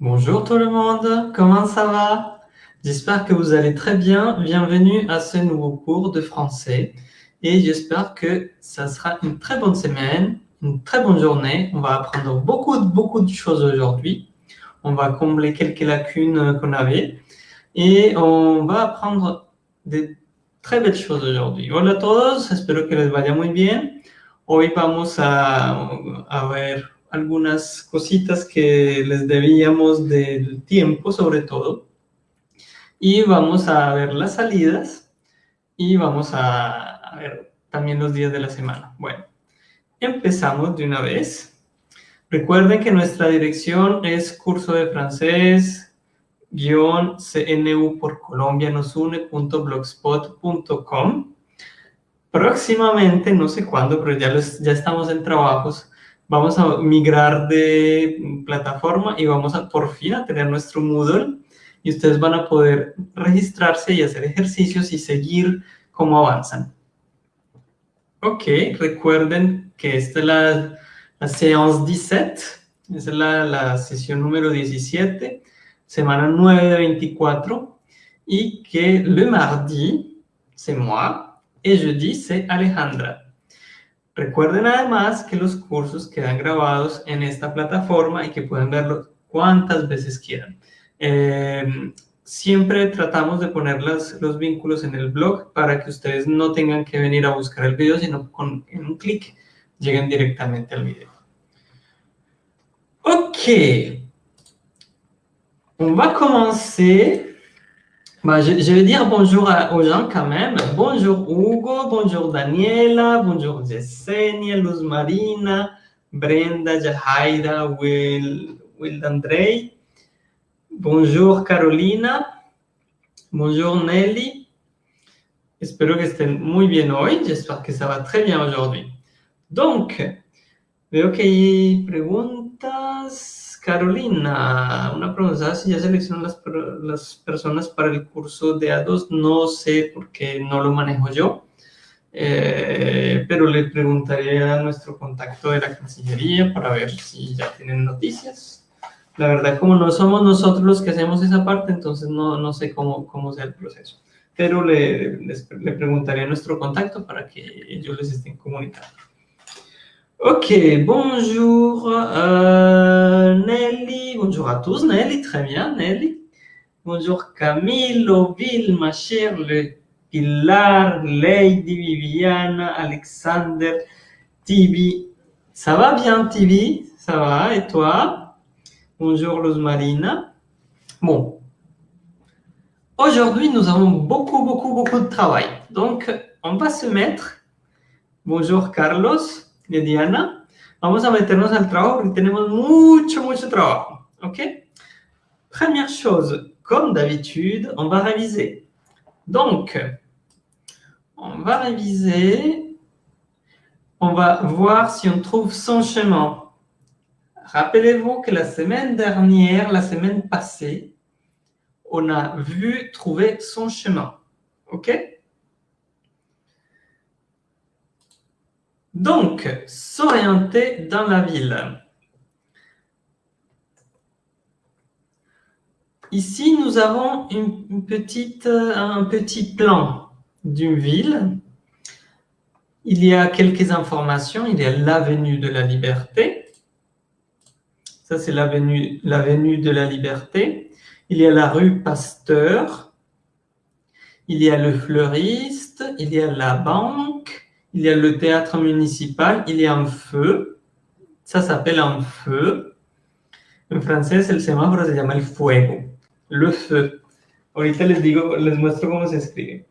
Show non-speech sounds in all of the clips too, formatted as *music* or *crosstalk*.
Bonjour tout le monde, comment ça va? J'espère que vous allez très bien. Bienvenue à ce nouveau cours de français. Et j'espère que ça sera une très bonne semaine, une très bonne journée. On va apprendre beaucoup, beaucoup de choses aujourd'hui. On va combler quelques lacunes qu'on avait. Et on va apprendre de très belles choses aujourd'hui. Hola a todos, espero que les vaya muy bien. Hoy vamos a, a ver algunas cositas que les debíamos del tiempo, sobre todo. Y vamos a ver las salidas y vamos a, ver también los días de la semana. Bueno, empezamos de una vez. Recuerden que nuestra dirección es curso de francés guion cnu por Colombia nos une.blogspot.com. Próximamente, no sé cuándo, pero ya, los, ya estamos en trabajos, vamos a migrar de plataforma y vamos a por fin a tener nuestro Moodle y ustedes van a poder registrarse y hacer ejercicios y seguir cómo avanzan. Ok, recuerden que esta es la, la séance 17, esa es la, la sesión número 17, semana 9 de 24, y que le mardi, c'est moi, et jeudi, c'est Alejandra. Recuerden además que los cursos quedan grabados en esta plataforma y que pueden verlos cuantas veces quieran. Eh, siempre tratamos de poner los, los, vínculos en el blog para que ustedes no tengan que venir a buscar el video, sino con en un clic lleguen directamente al video. Ok, on va commencer. Bah, je, je, vais dire bonjour à, aux gens quand même. Bonjour Hugo, bonjour Daniela, bonjour Yesenia, Luz Marina, Brenda, Jahaira, Will, Will Andrei. Bonjour Carolina. Bonjour Nelly. Espero que estén muy bien hoy. J'espère que ça va très bien aujourd'hui. Donc, veo que hay preguntas. Carolina, una pregunta, si ya seleccionan las, las personas para el curso de A2, no sé por qué no lo manejo yo, eh, pero le preguntaré a nuestro contacto de la Cancillería para ver si ya tienen noticias. La verdad, como no somos nosotros los que hacemos esa parte, entonces no, no sé cómo, cómo sea el proceso. Pero le, le preguntaré a nuestro contacto para que ellos les estén comunicando. Ok, bonjour euh, Nelly, bonjour à tous, Nelly, très bien Nelly. Bonjour Camille, Oville, ma chère, le Pilar, Lady, Viviana, Alexander, Tibi. Ça va bien Tibi? Ça va, et toi? Bonjour Luz Marina. Bon, aujourd'hui nous avons beaucoup, beaucoup, beaucoup de travail. Donc, on va se mettre, bonjour Carlos, de Diana, vamos a meternos al trabajo porque tenemos mucho, mucho trabajo. OK? Première chose, comme d'habitude, on va réviser. Donc, on va réviser. On va voir si on trouve son chemin. Rappelez-vous que la semaine dernière, la semaine passée, on a vu trouver son chemin. OK? Donc, s'orienter dans la ville. Ici, nous avons petite, un petit plan d'une ville. Il y a quelques informations. Il y a l'avenue de la Liberté. Ça, c'est l'avenue de la Liberté. Il y a la rue Pasteur. Il y a le fleuriste. Il y a la banque il y a le théâtre municipal, il y a un feu, ça s'appelle un feu. En français, el semáforo se llama el fuego, le feu. Ahorita les digo, les muestro cómo se escribe.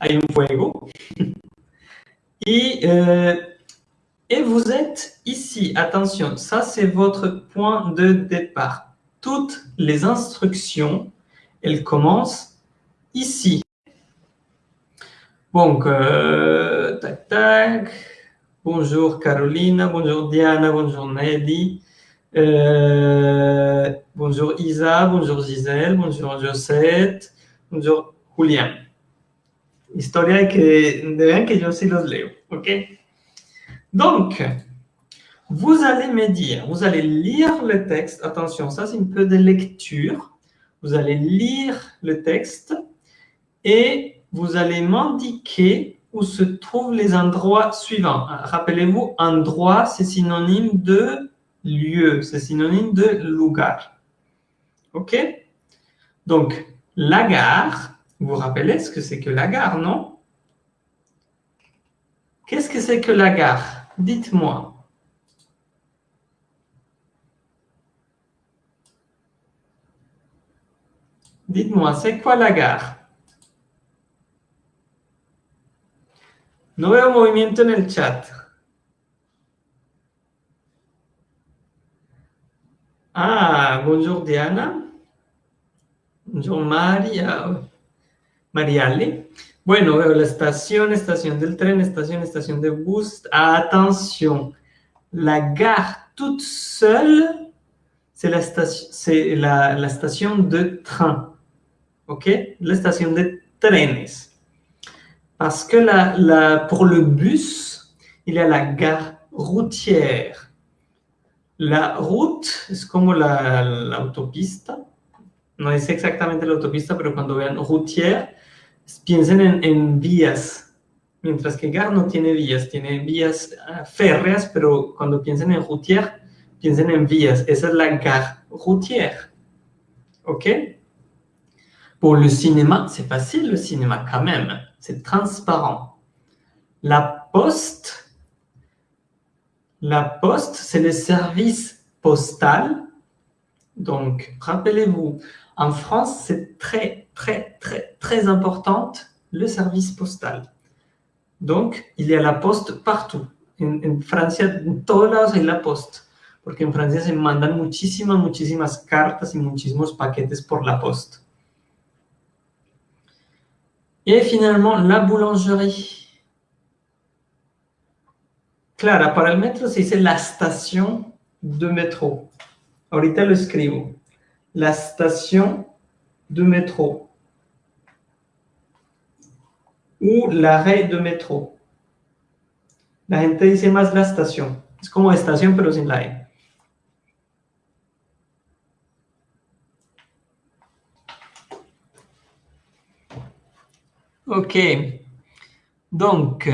Hay un fuego. *laughs* Et, euh, et vous êtes ici. Attention, ça c'est votre point de départ. Toutes les instructions, elles commencent ici. Donc, euh, tac, tac. Bonjour Carolina, bonjour Diana, bonjour Nelly. Euh, bonjour Isa, bonjour Gisèle, bonjour Josette, bonjour Julián. Historia que que yo sí los leo, ¿ok? Donc, vous allez me dire, vous allez lire le texte. Attention, ça c'est un peu de lecture. Vous allez lire le texte et vous allez m'indiquer où se trouvent les endroits suivants. Rappelez-vous, endroit, c'est synonyme de lieu, c'est synonyme de lugar. OK? Donc, la gare, vous vous rappelez ce que c'est que la gare, non? Qu'est-ce que c'est que la gare? Dites-moi. Dites-moi, c'est quoi la gare? No veo movimiento en el chat. Ah, bonjour Diana. Bonjour María. Mariale. Bueno, veo la estación, estación del tren, estación, estación de bus. Attention, la gare toute seule, c'est la, la, la station de train. OK La station de trenes. Parce que la, la, pour le bus, il y a la gare routière. La route es como la, la autopista. No es exactamente la autopista, pero cuando vean routière, piensen en, en vías. Mientras que gare no tiene vías, tiene vías uh, férreas, pero cuando piensen en routière, piensen en vías. Esa es la gare routière. ¿Ok? Pour le cinéma, c'est facile le cinéma quand même. C'est transparent. La poste, la poste, c'est le service postal. Donc, rappelez-vous, en France, c'est très, très, très, très importante le service postal. Donc, il y a la poste partout. En, en Francia, en todos lados la poste. Porque en Francia se mandan muchísimas, muchísimas cartas y muchísimos paquetes por la poste. Et finalement, la boulangerie. Clara, para el metro se dice la station de métro. Ahorita lo escribo. La station de métro. Ou l'arrêt de métro. La gente dice más la estación. Es como estación, pero sin la E. Ok. Donc,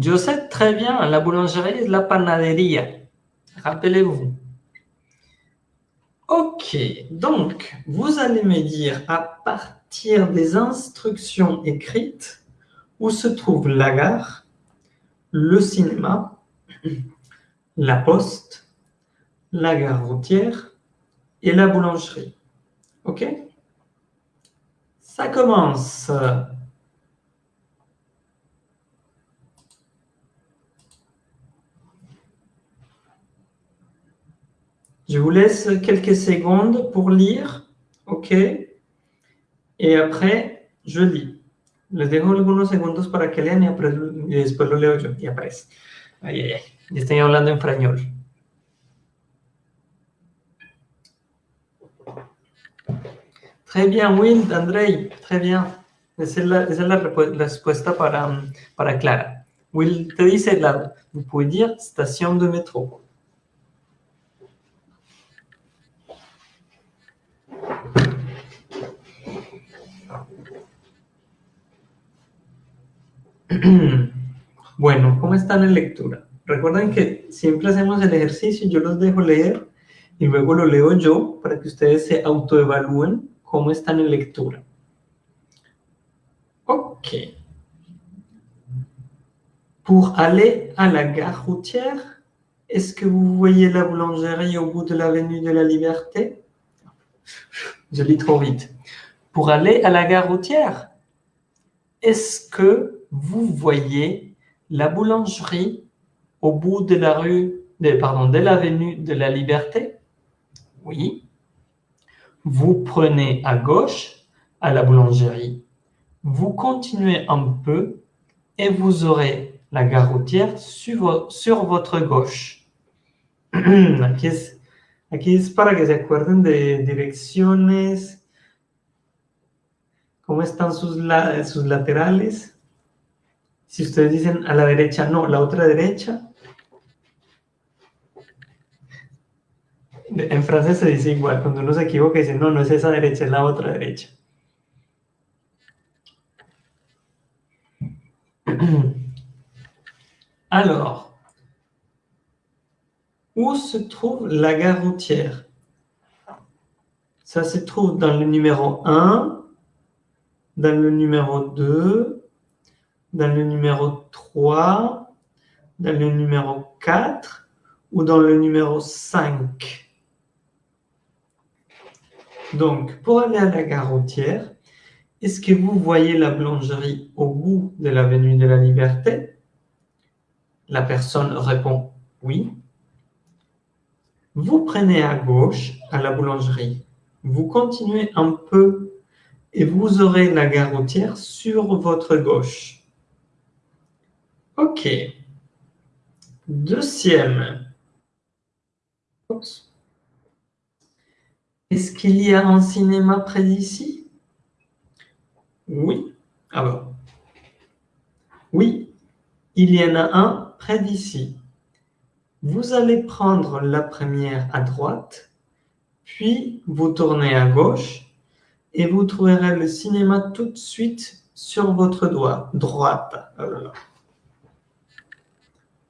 je sais très bien, la boulangerie et la panaderie. Rappelez-vous. Ok, donc, vous allez me dire à partir des instructions écrites où se trouve la gare, le cinéma, *clears throat* la poste, la gare routière et la boulangerie. OK? Ça commence. Je vous laisse quelques secondes pour lire. OK? Et après, je lis. Les dejo algunos segundos para que lean y, después lo leo yo. Y aparece. Ay, ay, ay. Estoy hablando en español. Très bien, Will, Andrei, très bien. Esa es la, esa es la respuesta para, para Clara. Will te dice, la, vous pouvez dire station de métro. *clears throat* Bueno, ¿cómo están en lectura? Recuerden que siempre hacemos el ejercicio, yo los dejo leer y luego lo leo yo para que ustedes se autoevalúen cómo están en lectura. Ok. Pour aller à la gare routière, est-ce que vous voyez la boulangerie au bout de l'avenue de la Liberté? *laughs* Je lis trop vite. Pour aller à la gare routière, est-ce que vous voyez la boulangerie au bout de la rue, pardon, de l'avenue de la Liberté? Oui. Vous prenez à gauche à la boulangerie. Vous continuez un peu et vous aurez la gare routière sur, votre gauche. *clears throat* aquí, es, aquí es para que se acuerden de direcciones, cómo están sus, la, sus laterales? Si ustedes dicen a la derecha, no, la otra derecha. En francés se dice igual, cuando uno se equivoca dice, no, no es esa derecha, es la otra derecha. *clears throat* Alors, où se trouve la gare routière? Ça se trouve dans le numéro 1, dans le numéro 2, dans le numéro 3, dans le numéro 4 ou dans le numéro 5. Donc, pour aller à la gare routière, est-ce que vous voyez la boulangerie au bout de l'avenue de la Liberté? La personne répond oui. Vous prenez à gauche à la boulangerie. Vous continuez un peu et vous aurez la gare routière sur votre gauche. OK. Deuxième. Est-ce qu'il y a un cinéma près d'ici Oui. Alors? Ah oui, il y en a un près d'ici. Vous allez prendre la première à droite, puis vous tournez à gauche et vous trouverez le cinéma tout de suite sur votre doigt, droite.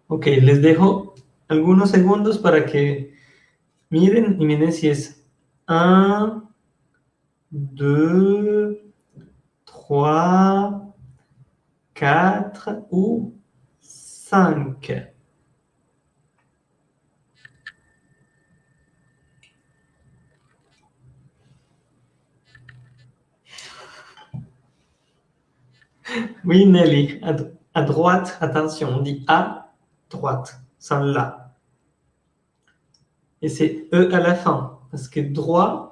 Ok, les dejo algunos segundos para que miren y miren si es 1, 2, 3, 4 ou 5. Oui, Nelly, à, droite, attention, on dit à droite, sans là. Et c'est E à la fin, parce que droit,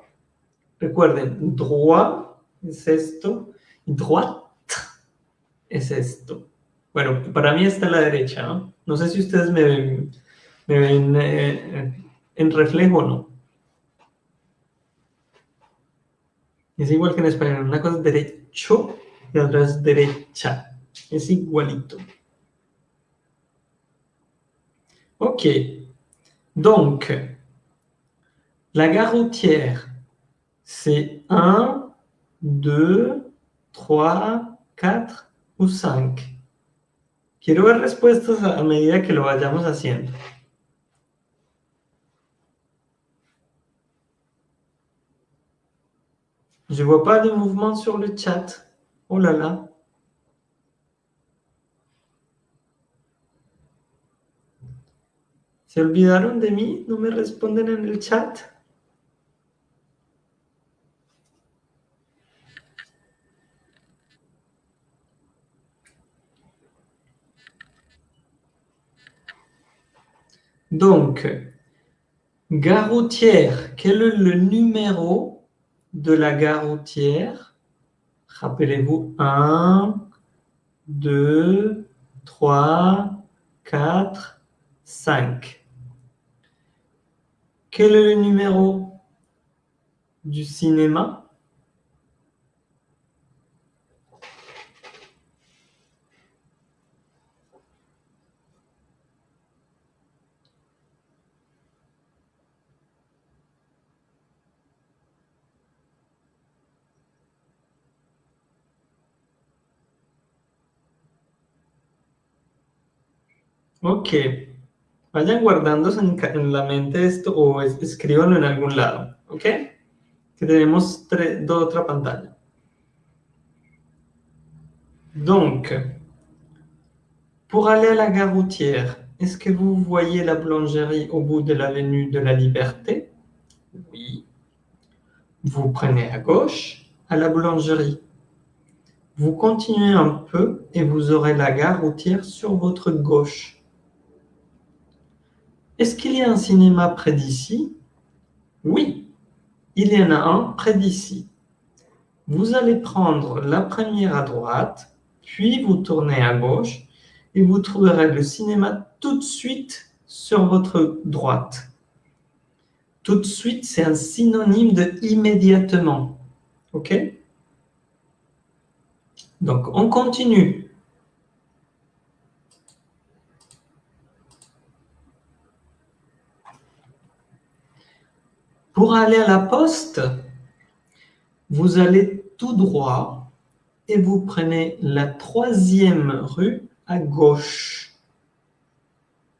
recuerden, droit es esto, y droite es esto. Bueno, para mí está a la derecha, ¿no? No sé si ustedes me ven, eh, en reflejo o no. Es igual que en español, una cosa es derecho y otra es derecha. Es igualito. Ok. Donc, la gare routière, c'est 1, 2, 3, 4 ou 5. Quiero ver respuestas a medida que lo vayamos haciendo. Je vois pas de mouvement sur le chat. Oh là là. ¿Se olvidaron de mí? ¿No me responden en el chat? Donc, gare routière, quel est le numéro de la gare routière Rappelez-vous, 1, 2, 3, 4, 5. Quel est le numéro du cinéma? Ok. Vayan guardándose en, la mente esto o escríbanlo en algún lado. ¿Ok? Que tenemos dos, otra pantalla. Donc, pour aller à la gare routière, est-ce que vous voyez la boulangerie au bout de l'avenue de la Liberté? Oui. Vous prenez à gauche à la boulangerie. Vous continuez un peu et vous aurez la gare routière sur votre gauche. Est-ce qu'il y a un cinéma près d'ici? Oui, il y en a un près d'ici. Vous allez prendre la première à droite, puis vous tournez à gauche et vous trouverez le cinéma tout de suite sur votre droite. Tout de suite, c'est un synonyme de immédiatement. OK? Donc, on continue. Pour aller à la poste, vous allez tout droit et vous prenez la troisième rue à gauche.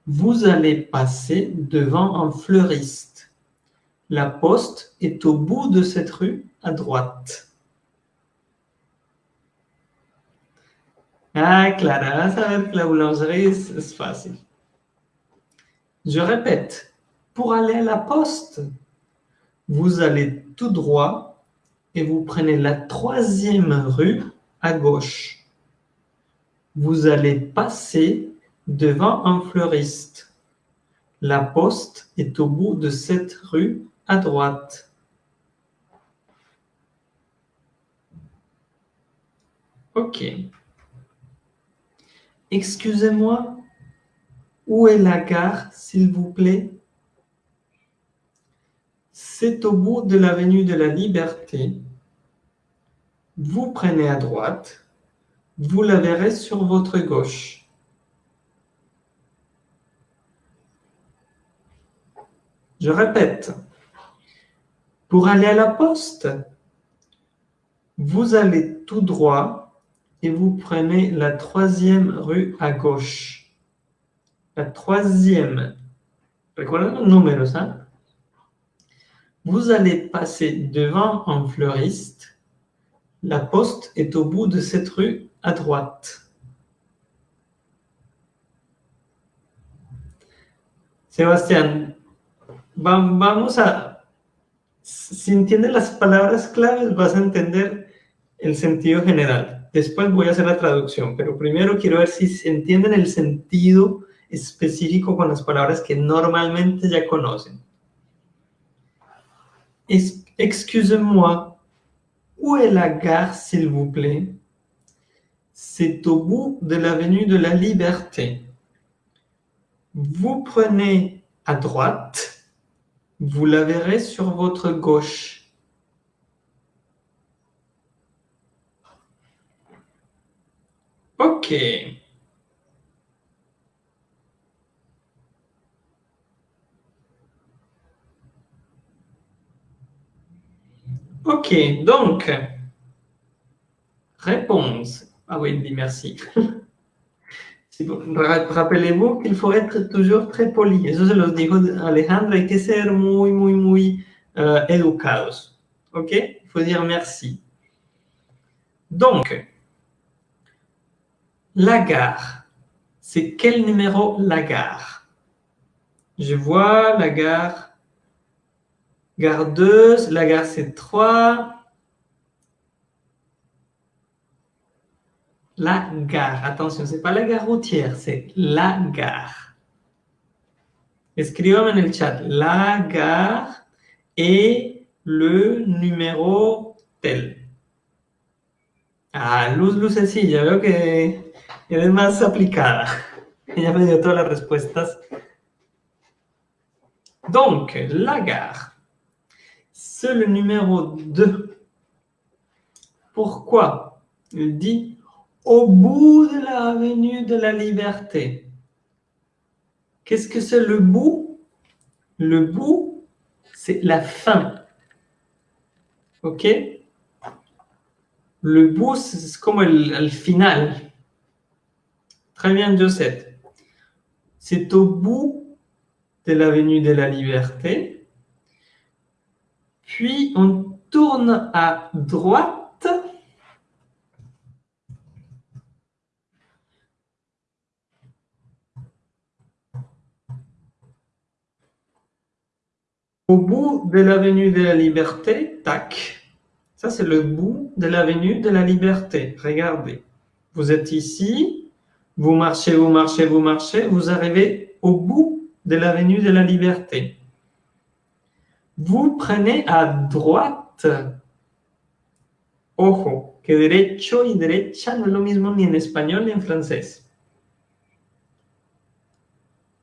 Vous allez passer devant un fleuriste. La poste est au bout de cette rue à droite. Ah, Clara, ça va être la boulangerie, c'est facile. Je répète, pour aller à la poste, vous allez tout droit et vous prenez la troisième rue à gauche. Vous allez passer devant un fleuriste. La poste est au bout de cette rue à droite. Ok. Excusez-moi, où est la gare, s'il vous plaît? C'est au bout de l'avenue de la Liberté. Vous prenez à droite, vous la verrez sur votre gauche. Je répète, pour aller à la poste, vous allez tout droit et vous prenez la troisième rue à gauche. La troisième. Hein? Vous allez passer devant un fleuriste. La poste est au bout de cette rue à droite. Sebastián, vamos a... Si entiendes las palabras claves, vas a entender el sentido general. Después voy a hacer la traducción, pero primero quiero ver si entienden el sentido específico con las palabras que normalmente ya conocen. Excusez-moi, où est la gare, s'il vous plaît? C'est au bout de l'avenue de la Liberté. Vous prenez à droite, vous la verrez sur votre gauche. Ok. Ok, donc, réponse. Ah oui, il dit merci. *laughs* Rappelez-vous qu'il faut être toujours très poli. Eso se los dijo Alejandro, hay que ser muy, muy, muy uh, educados. ¿Ok? Il faut dire merci. Donc, la gare. C'est quel numéro la gare Je vois la gare Gare 2, la gare c'est 3. La gare, attention, c'est pas la gare routière, c'est la gare. Escríbame en el chat, la gare et le numéro tel. Ah, Luz Lucecilla, veo que eres más aplicada. *laughs* Ella me dio todas las respuestas. Donc, la gare. C'est le numéro 2. Pourquoi Il dit au bout de l'avenue de la liberté. Qu'est-ce que c'est le bout? Le bout, c'est la fin. OK? Le bout, c'est comme le, final. Très bien, Joseph. C'est au bout de l'avenue de la liberté puis, on tourne à droite. Au bout de l'avenue de la Liberté, tac. Ça, c'est le bout de l'avenue de la Liberté. Regardez. Vous êtes ici, vous marchez, vous marchez, vous marchez, vous arrivez au bout de l'avenue de la Liberté. Vous prenez à droite. Ojo, que derecho y derecha no es lo mismo ni en español ni en francés.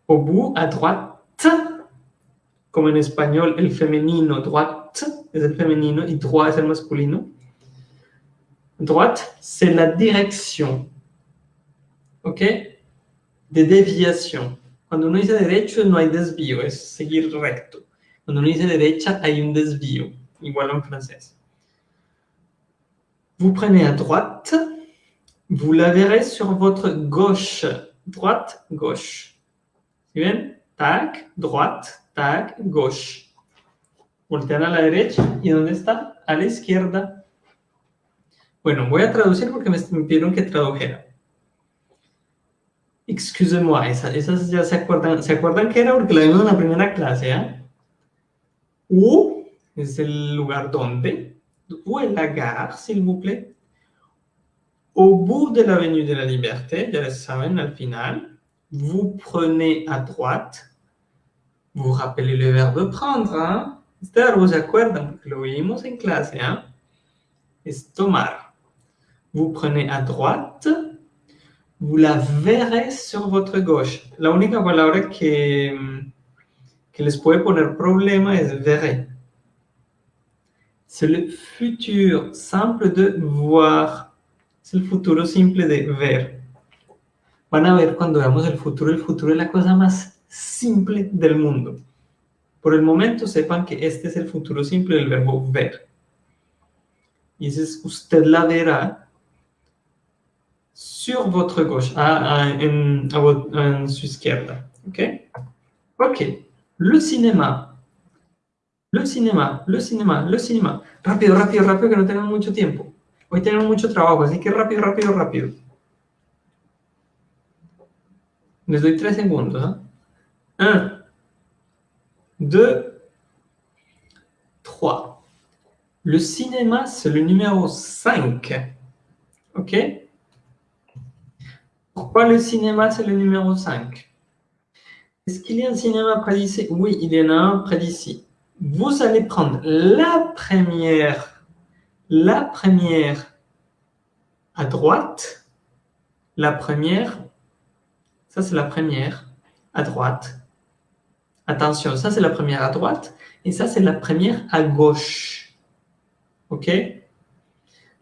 Au bout, à droite, como en español el femenino droite es el femenino y droit es el masculino. Droite, c'est la direction. ¿Ok? De desviación. Cuando uno dice derecho, no hay desvío, es seguir recto. Cuando uno dice derecha, hay un desvío, igual en francés. Vous prenez à droite, vous la verrez sur votre gauche. Droite, gauche. ¿Sí ven? Tac, droite, tac, gauche. Voltean a la derecha y ¿dónde está? A la izquierda. Bueno, voy a traducir porque me pidieron que tradujera. Excusez-moi, esas, ya se acuerdan, ¿se acuerdan que era? Porque la vimos en la primera clase, ¿eh? U es el lugar donde. Où est la gare, s'il vous plaît? Au bout de l'avenue de la Liberté, ya les saben, al final, vous prenez à droite. Vous rappelez le verbe prendre. Este verbo se acuerdan? Lo vimos en clase, ¿ah? Es tomar. Vous prenez à droite. Vous la verrez sur votre gauche. La única palabra que, que les puede poner problema es verrez. C'est le futur simple de voir. C'est le futuro simple de ver. Van a ver cuando veamos el futuro, el futuro es la cosa más simple del mundo. Por el momento sepan que este es el futuro simple del verbo ver. Y ese usted la verá sur votre gauche, à, à, en, à, votre, en su izquierda. ¿Ok? Ok. Le cinéma. Le cinéma, le cinéma, le cinéma. Rápido, rápido, rápido, que no tenemos mucho tiempo. Hoy tenemos mucho trabajo, así que rápido, rápido, rápido. Les doy tres segundos. Hein? Un, deux, trois. Le cinéma, c'est le numéro 5. OK Pourquoi le cinéma, c'est le numéro 5 Est-ce qu'il y a un cinéma près d'ici? Oui, il y en a un près d'ici. Vous allez prendre la première, la première à droite, la première ça, c'est la première à droite. Attention, ça, c'est la première à droite. Et ça, c'est la première à gauche. OK?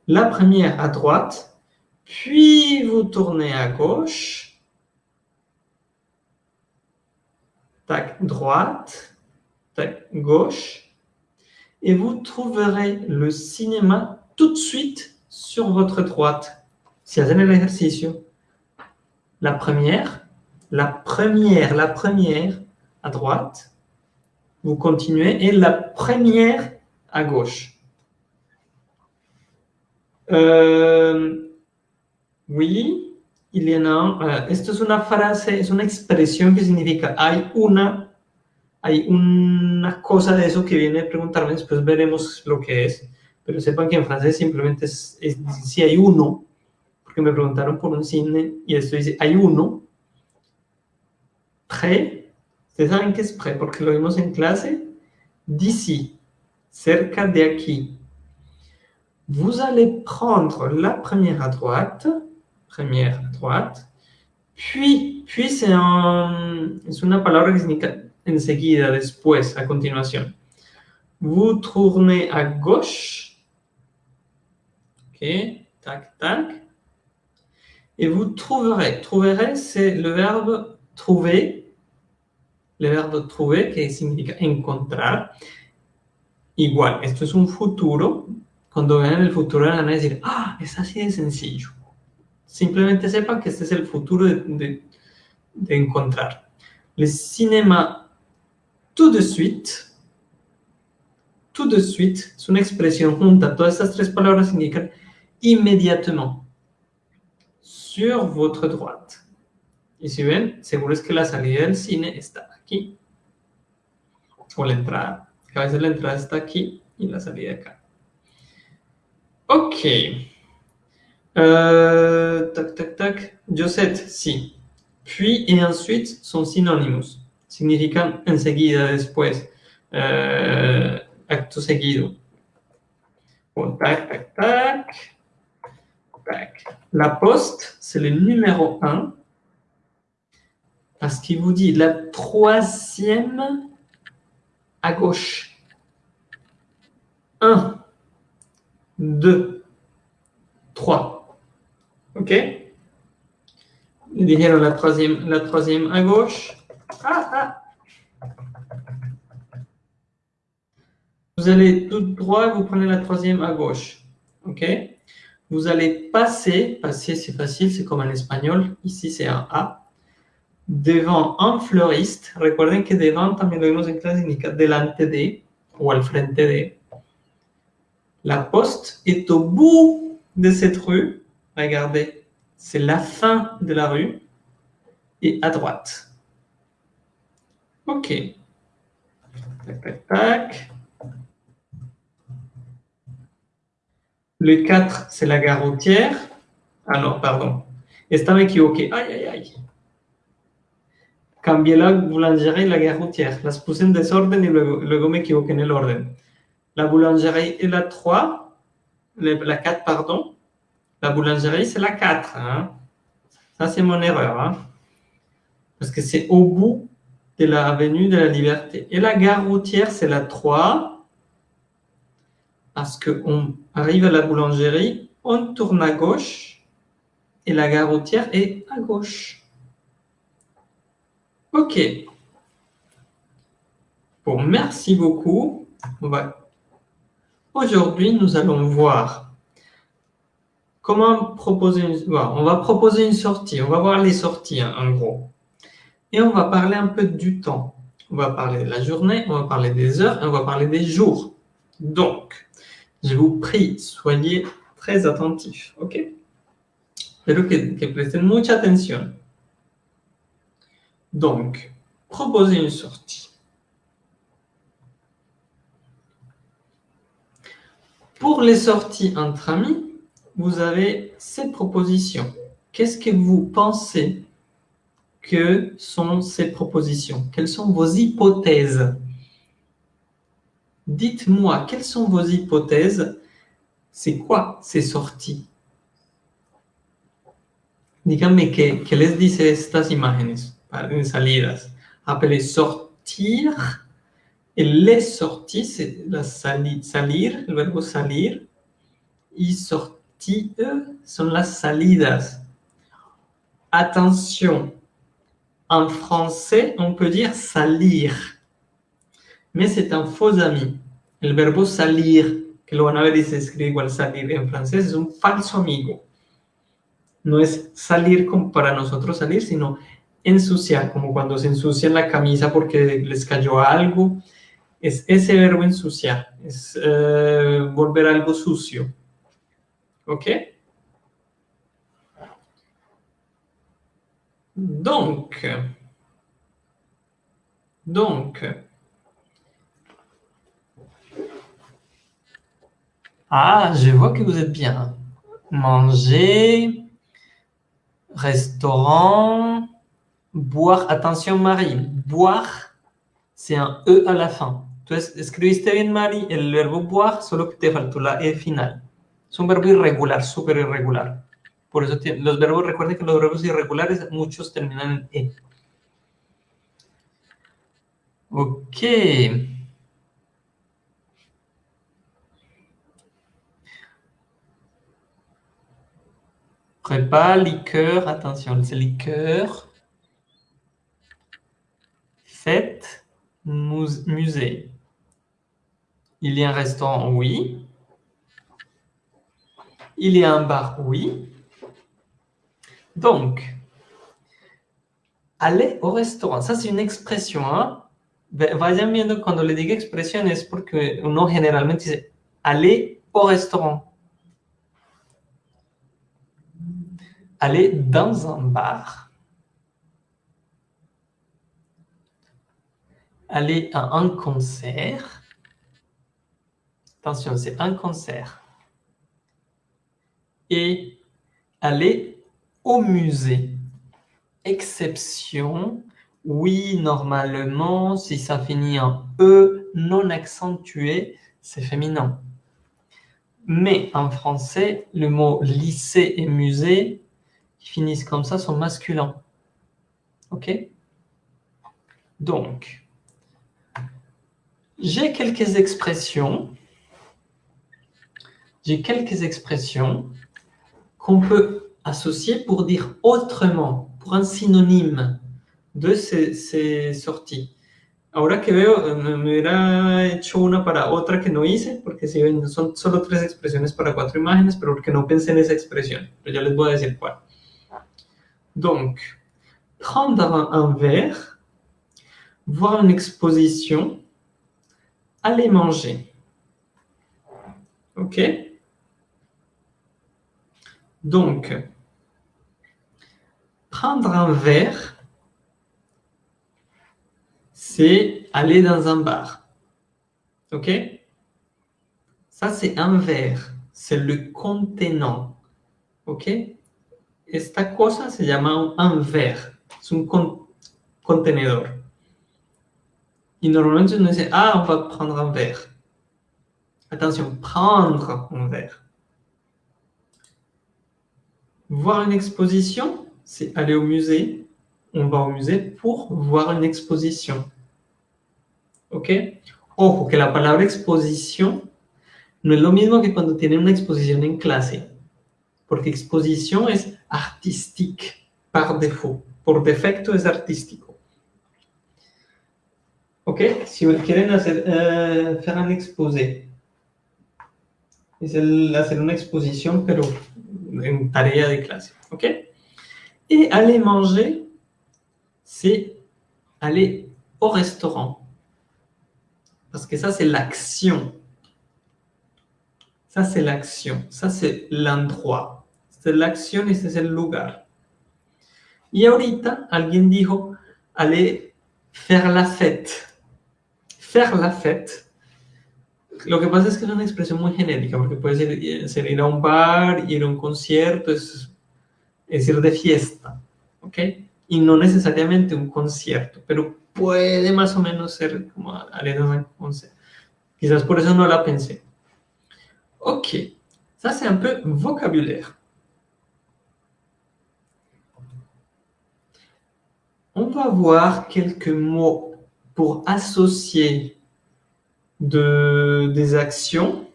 La première à droite. Puis, vous tournez à gauche. Tac, droite. Tac, gauche. Et vous trouverez le cinéma tout de suite sur votre droite. Si hacen el ejercicio, la première la première, la première à droite, vous continuez, et la première à gauche. Euh, oui, y en a. Uh, esto es una frase, es una expresión que significa hay una, hay una cosa de eso que viene a preguntarme, después veremos lo que es. Pero sepan que en francés simplemente es, es si hay uno, porque me preguntaron por un cine y esto dice hay uno, près, ¿ustedes saben qué es près? Porque lo vimos en clase. D'ici, cerca de aquí. Vous allez prendre la première à droite, première droite, puis, puis c'est un, es una palabra que significa enseguida, después, a continuación. Vous tournez à gauche, ok, tac, tac, et vous trouverez, trouverez, c'est le verbe trouver, le verbo trouver, que significa encontrar. Igual, esto es un futuro. Cuando vean el futuro van a decir, ah, es así de sencillo. Simplemente sepan que este es el futuro de, de, de encontrar. Le cinéma tout de suite, tout de suite, es una expresión junta. Todas estas tres palabras significan inmediatement, sur votre droite. Y si ven, seguro es que la salida del cine está aquí. O la entrada. a veces la entrada está aquí y la salida acá. Ok. Euh, tac, tac, tac. Josette, sí. Puis et ensuite son synonymes. Significan enseguida, después. Euh, acto seguido. Bon, tac, tac, tac. Tac. La poste, c'est le numéro 1 parce qu'il vous dit la troisième à gauche. Un, deux, trois. OK Dijeron la troisième, la troisième à gauche. Ah, ah. Vous allez tout droit, vous prenez la troisième à gauche. OK Vous allez passer, passer c'est facile, c'est comme en espagnol. Ici, c'est un A. Devant un fleuriste. Recuerden que devant, también lo vimos en clase, significa delante de o al frente de. La poste est au bout de cette rue. Regardez, c'est la fin de la rue et à droite. OK. Tac, tac, tac. Le 4, c'est la gare routière. Ah non, pardon. Estaba equivoqué. Aïe, aïe, aïe. Cambié la boulangerie et la gare routière. Las puse en desorden y luego, luego me equivoqué en el orden. La boulangerie est la 3. La 4, pardon. La boulangerie, c'est la 4. Hein. Ça, c'est mon erreur. Hein. Parce que c'est au bout de l'avenue de la Liberté. Et la gare routière, c'est la 3. Parce qu'on arrive à la boulangerie, on tourne à gauche et la gare routière est à gauche. OK. Bon, merci beaucoup. Aujourd'hui, nous allons voir comment proposer une... on va proposer une sortie. On va voir les sorties, hein, en gros. Et on va parler un peu du temps. On va parler de la journée, on va parler des heures on va parler des jours. Donc, je vous prie, soyez très attentifs, ¿ok? Que, que presten mucha atención. Donc, proposer une sortie. Pour les sorties entre amis, vous avez cette propositions. Qu'est-ce que vous pensez que sont ces propositions? Quelles sont vos hypothèses? Dites-moi, quelles sont vos hypothèses? C'est quoi ces sorties? Díganme que les dice estas imágenes, salidas. Appelez sortir. Et les sorties, c'est la sali, salir, le verbe salir. Y sortir sont las salidas. Attention, en français, on peut dire salir, mais c'est un faux ami. Le verbo salir, que lo van a ver y se escribe igual salir en francés, es un falso amigo. No es salir como para nosotros salir, sino ensuciar, como cuando se ensucia la camisa porque les cayó algo. Es ese verbo ensuciar, es eh, volver algo sucio. ¿Ok? Donc, donc, ah, je vois que vous êtes bien. Manger, restaurant, boire. Attention, Marie, boire, c'est un E à la fin. Tu escribiste bien, Marie, el verbo boire, solo que te faltó la E final. Es un verbo irregular, súper irregular. Por eso los verbos, recuerden que los verbos irregulares, muchos terminan en E. Ok. Repas, liqueur, attention, c'est liqueur. Fête, musée. Il y a un restaurant, oui. Il y a un bar, oui. Donc, aller au restaurant, ça c'est une expression. Hein? Vayan viendo cuando le diga expresión es porque uno generalmente dice aller au restaurant. Aller dans un bar. Aller à un concert. Attention, c'est un concert. Et aller au musée. Exception, oui, normalement, si ça finit en E non accentué, c'est féminin. Mais en français, le mot lycée et musée, qui finissent comme ça, sont masculins. OK? Donc, j'ai quelques expressions. J'ai quelques expressions qu'on peut associé pour dire autrement, pour un synonyme de ces, sorties. ahora que veo, me hubiera hecho una para otra que no hice, porque si ven, son solo tres expresiones para cuatro imágenes, pero porque no pensé en esa expresión. Pero ya les voy a decir cuál. Donc, prendre un verre, voir une exposition, aller manger. OK? Donc, prendre un verre, c'est aller dans un bar. OK? Ça, c'est un verre. C'est le contenant. OK? Esta cosa se llama un verre. Es un contenedor. Y normalmente uno dice, ah, on va prendre un verre. Attention, prendre un verre. Voir une exposition, c'est aller au musée. On va au musée pour voir une exposition. ¿Ok? Ojo, que la palabra exposición no es lo mismo que cuando tienen una exposición en clase. Porque exposición es artistique par défaut. Por defecto es artístico. ¿Ok? Si quieren hacer, euh, faire un exposé, es el hacer una exposición, pero en tarea de clase. ¿Ok? Et aller manger, c'est aller au restaurant. Parce que ça, c'est l'action. Ça, c'est l'action. Ça, c'est l'endroit. C'est l'action et c'est le lugar. Y ahorita alguien dijo, aller faire la fête. Faire la fête. Lo que pasa es que es una expresión muy genérica, porque puede ser, ser ir a un bar, ir a un concierto, es, es ir de fiesta, ¿ok? Y no necesariamente un concierto, pero puede más o menos ser como concert. Quizás por eso no la pensé. Ok, ça c'est un peu vocabulaire. On va voir quelques mots pour associer de, des actions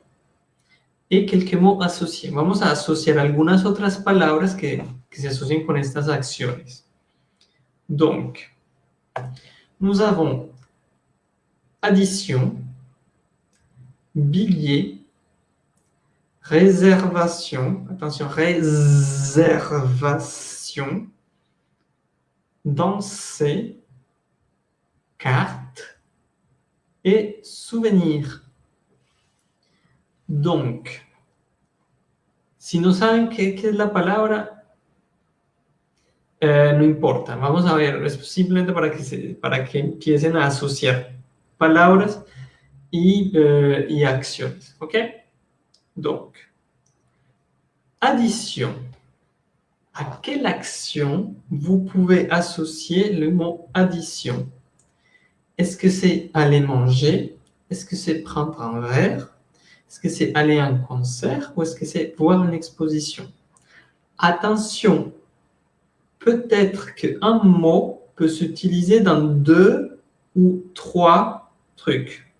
y quelques mots associés. Vamos a asociar algunas otras palabras que, que se asocian con estas acciones. Donc, nous avons addition, billet, réservation, attention, réservation, danser, carte et souvenir. Donc, si no saben qué, es la palabra, eh, no importa. Vamos a ver, es simplemente para que, se, para que empiecen a asociar palabras y, euh, y acciones. ¿Ok? Donc, addition. À quelle action vous pouvez associer le mot addition Est-ce que c'est aller manger? Est-ce que c'est prendre un verre? Est-ce que c'est aller à un concert? Ou est-ce que c'est voir une exposition? Attention, peut-être qu'un mot peut s'utiliser dans deux ou trois trucs.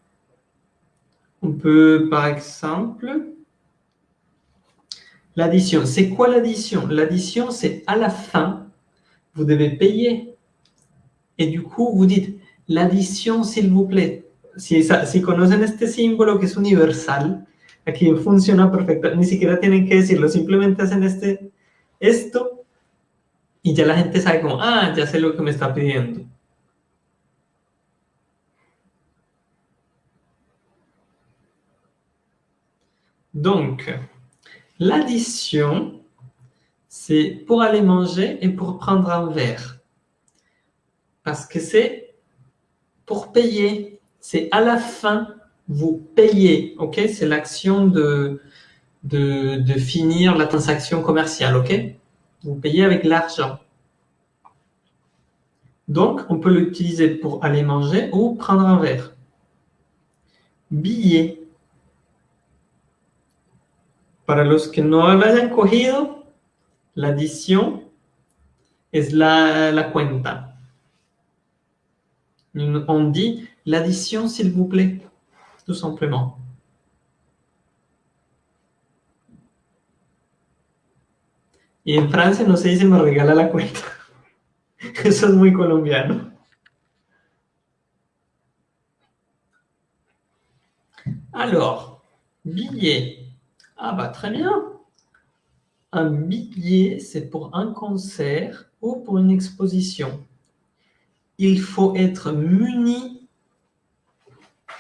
On peut, par exemple, l'addition. C'est quoi l'addition? L'addition, c'est à la fin, vous devez payer. Et du coup, vous dites, l'addition, s'il vous plaît. Si, si conocen este símbolo que es universal, aquí funciona perfecto. Ni siquiera tienen que decirlo, simplemente hacen este, esto y ya la gente sabe como, ah, ya sé lo que me está pidiendo. Donc, l'addition, c'est pour aller manger et pour prendre un verre. Parce que c'est pour payer, c'est à la fin, vous payez, ok? C'est l'action de, de, finir la transaction commerciale, ok? Vous payez avec l'argent. Donc, on peut l'utiliser pour aller manger ou prendre un verre. Billet. Para los que no hayan cogido, l'addition es la, la cuenta. On dit l'addition, s'il vous plaît, tout simplement. Et en Francia no se dice me regala la cuenta. *laughs* Eso es muy colombiano. Alors, billet. Ah bah très bien. Un billet, c'est pour un concert ou pour une exposition. Il faut être muni.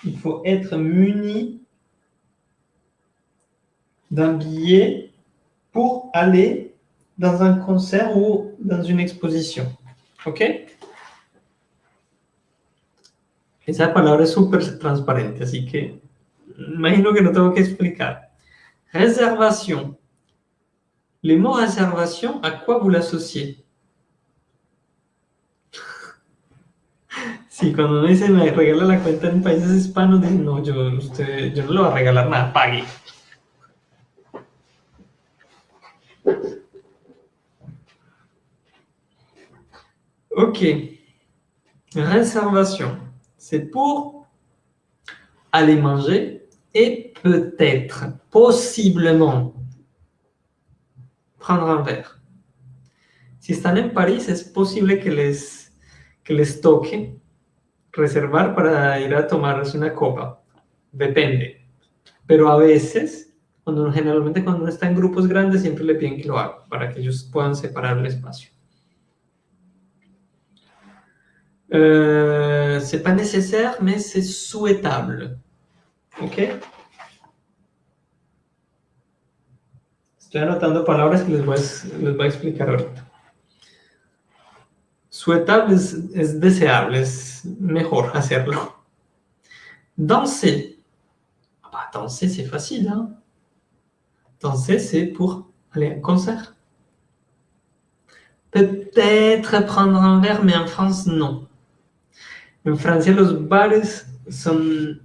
Il faut être muni d'un billet pour aller dans un concert ou dans une exposition. ¿Ok? Esa palabra es súper transparente, así que imagino que no tengo que explicar. Réservation. Le mot réservation, à quoi vous l'associez? Sí, cuando uno dice me regala la cuenta en países hispanos, dicen no, yo, usted, yo no le voy a regalar nada, pague. Ok. Réservation. C'est pour aller manger et peut-être, possiblement, prendre un verre. Si están en París, es posible que les, que les reservar para ir a tomarse una copa. Depende. Pero a veces, cuando generalmente cuando uno está en grupos grandes, siempre le piden que lo haga para que ellos puedan separar el espacio. Euh, c'est pas nécessaire, mais c'est souhaitable. Ok Estoy anotando palabras que les voy les voy a explicar ahorita. Souhaitable es, es deseable, es mejor hacerlo. Danser. Ah bah, danser, c'est facile. Hein? Danser, c'est pour aller à un concert. Peut-être prendre un verre, mais en France, non. En Francia los bares son...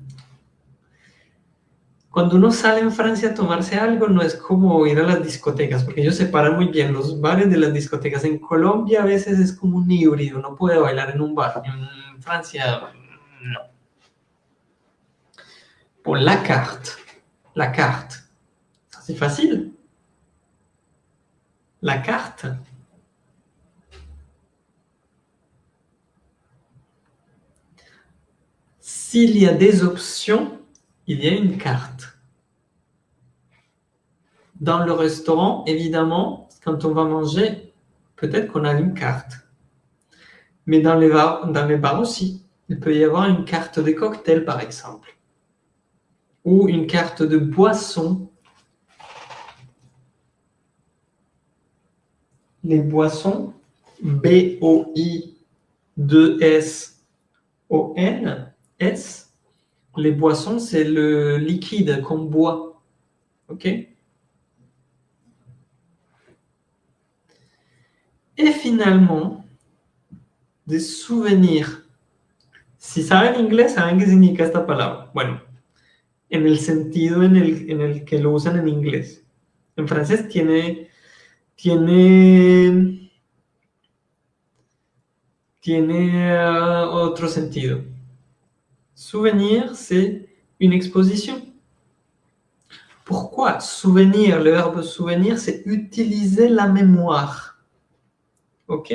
Cuando uno sale en Francia a tomarse algo, no es como ir a las discotecas, porque ellos separan muy bien los bares de las discotecas. En Colombia a veces es como un híbrido, no puede bailar en un bar. En Francia, no. Por la carte. La carte. C'est facile. La carte. S'il y a des options, il y a une carte. Dans le restaurant, évidemment, quand on va manger, peut-être qu'on a une carte. Mais dans les, bars, dans les bars aussi, il peut y avoir une carte de cocktail, par exemple. Ou une carte de boisson. Les boissons, B-O-I-2-S-O-N, S, les boissons, c'est le liquide qu'on boit. OK? Et finalement, des souvenirs. Si saben inglés, saben qué significa esta palabra. Bueno, en el sentido en el, en que lo usan en inglés. En francés tiene, tiene, tiene uh, otro sentido. Souvenir, c'est une exposition. Pourquoi souvenir? Le verbe souvenir, c'est utiliser la mémoire. OK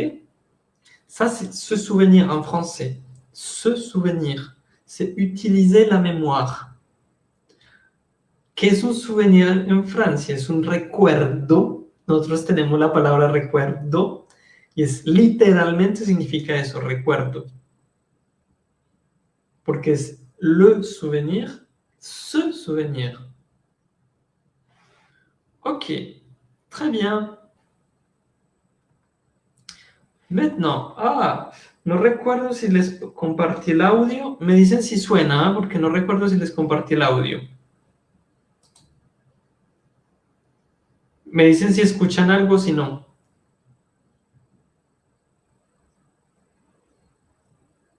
Ça, c'est se souvenir en français. Se souvenir, c'est utiliser la mémoire. ¿Qué es un souvenir en Francia? Es un recuerdo. Nosotros tenemos la palabra recuerdo y es literalmente significa eso, recuerdo. porque es le souvenir, ce souvenir. Ok, très bien. Ah, no recuerdo si les compartí el audio. Me dicen si suena, ¿ah? porque no recuerdo si les compartí el audio. Me dicen si escuchan algo, si no.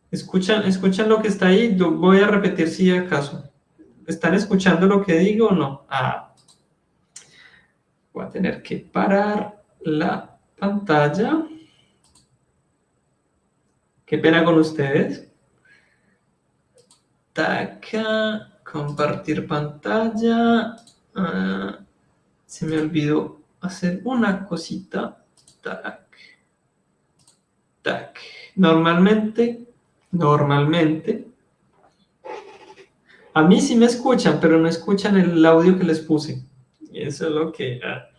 ¿Escuchan, ¿Escuchan lo que está ahí? Voy a repetir si acaso. ¿Están escuchando lo que digo o no? Ah. Voy a tener que parar la pantalla. Qué pena con ustedes. Tac, compartir pantalla. Ah, se me olvidó hacer una cosita. Tac. Tac. Normalmente normalmente, A mí sí me escuchan, pero no escuchan el audio que les puse. Eso es lo que... ah.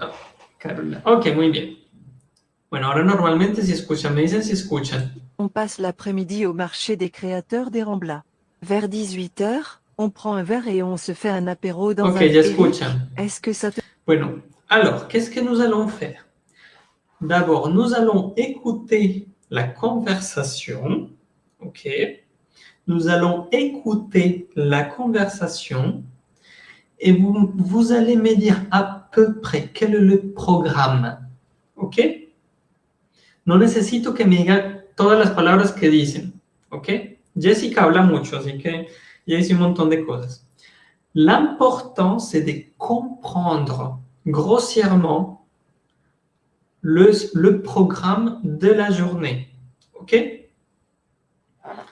Ah, Carolina. Ok, muy bien. Bueno, ahora normalmente si escuchan, me dicen si escuchan. On passe l'après-midi au marché des créateurs des Ramblas. Vers 18h, on prend un verre et on se fait un apéro dans Ok, un... ya escuchan. Est-ce que ça te... Bueno, alors, qu'est-ce que nous allons faire? D'abord, nous allons écouter la conversation. OK? Nous allons écouter la conversation et vous, vous allez me dire à peu près quel est le programme. ¿Ok? No necesito que me digan todas las palabras que dicen. ¿Ok? Jessica habla mucho, así que ya hice un montón de cosas. L'important, c'est de comprendre grossièrement le, le programme de la journée. ¿Ok?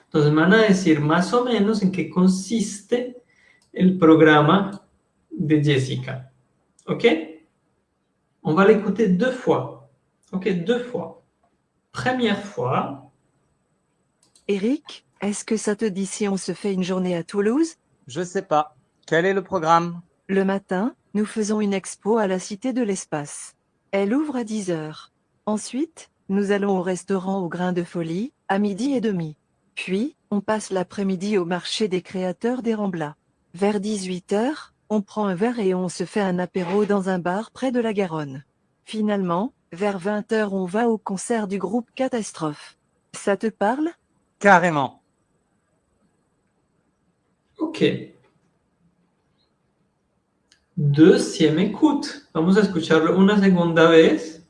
Entonces me van a decir más o menos en qué consiste el programa de Jessica. ¿Ok? On va l'écouter deux fois. ¿Ok? Deux fois. Première fois. Eric, est-ce que ça te dit si on se fait une journée à Toulouse? Je sais pas. Quel est le programme? Le matin, nous faisons une expo à la Cité de l'Espace. Elle ouvre à 10h. Ensuite, nous allons au restaurant au Grain de Folie, à midi et demi. Puis, on passe l'après-midi au marché des créateurs des Ramblas. Vers 18h, on prend un verre et on se fait un apéro dans un bar près de la Garonne. Finalement, vers 20h on va au concert du groupe Catastrophe. Ça te parle? Carrément. Ok. Deuxième écoute. Vamos a escucharlo una segunda vez.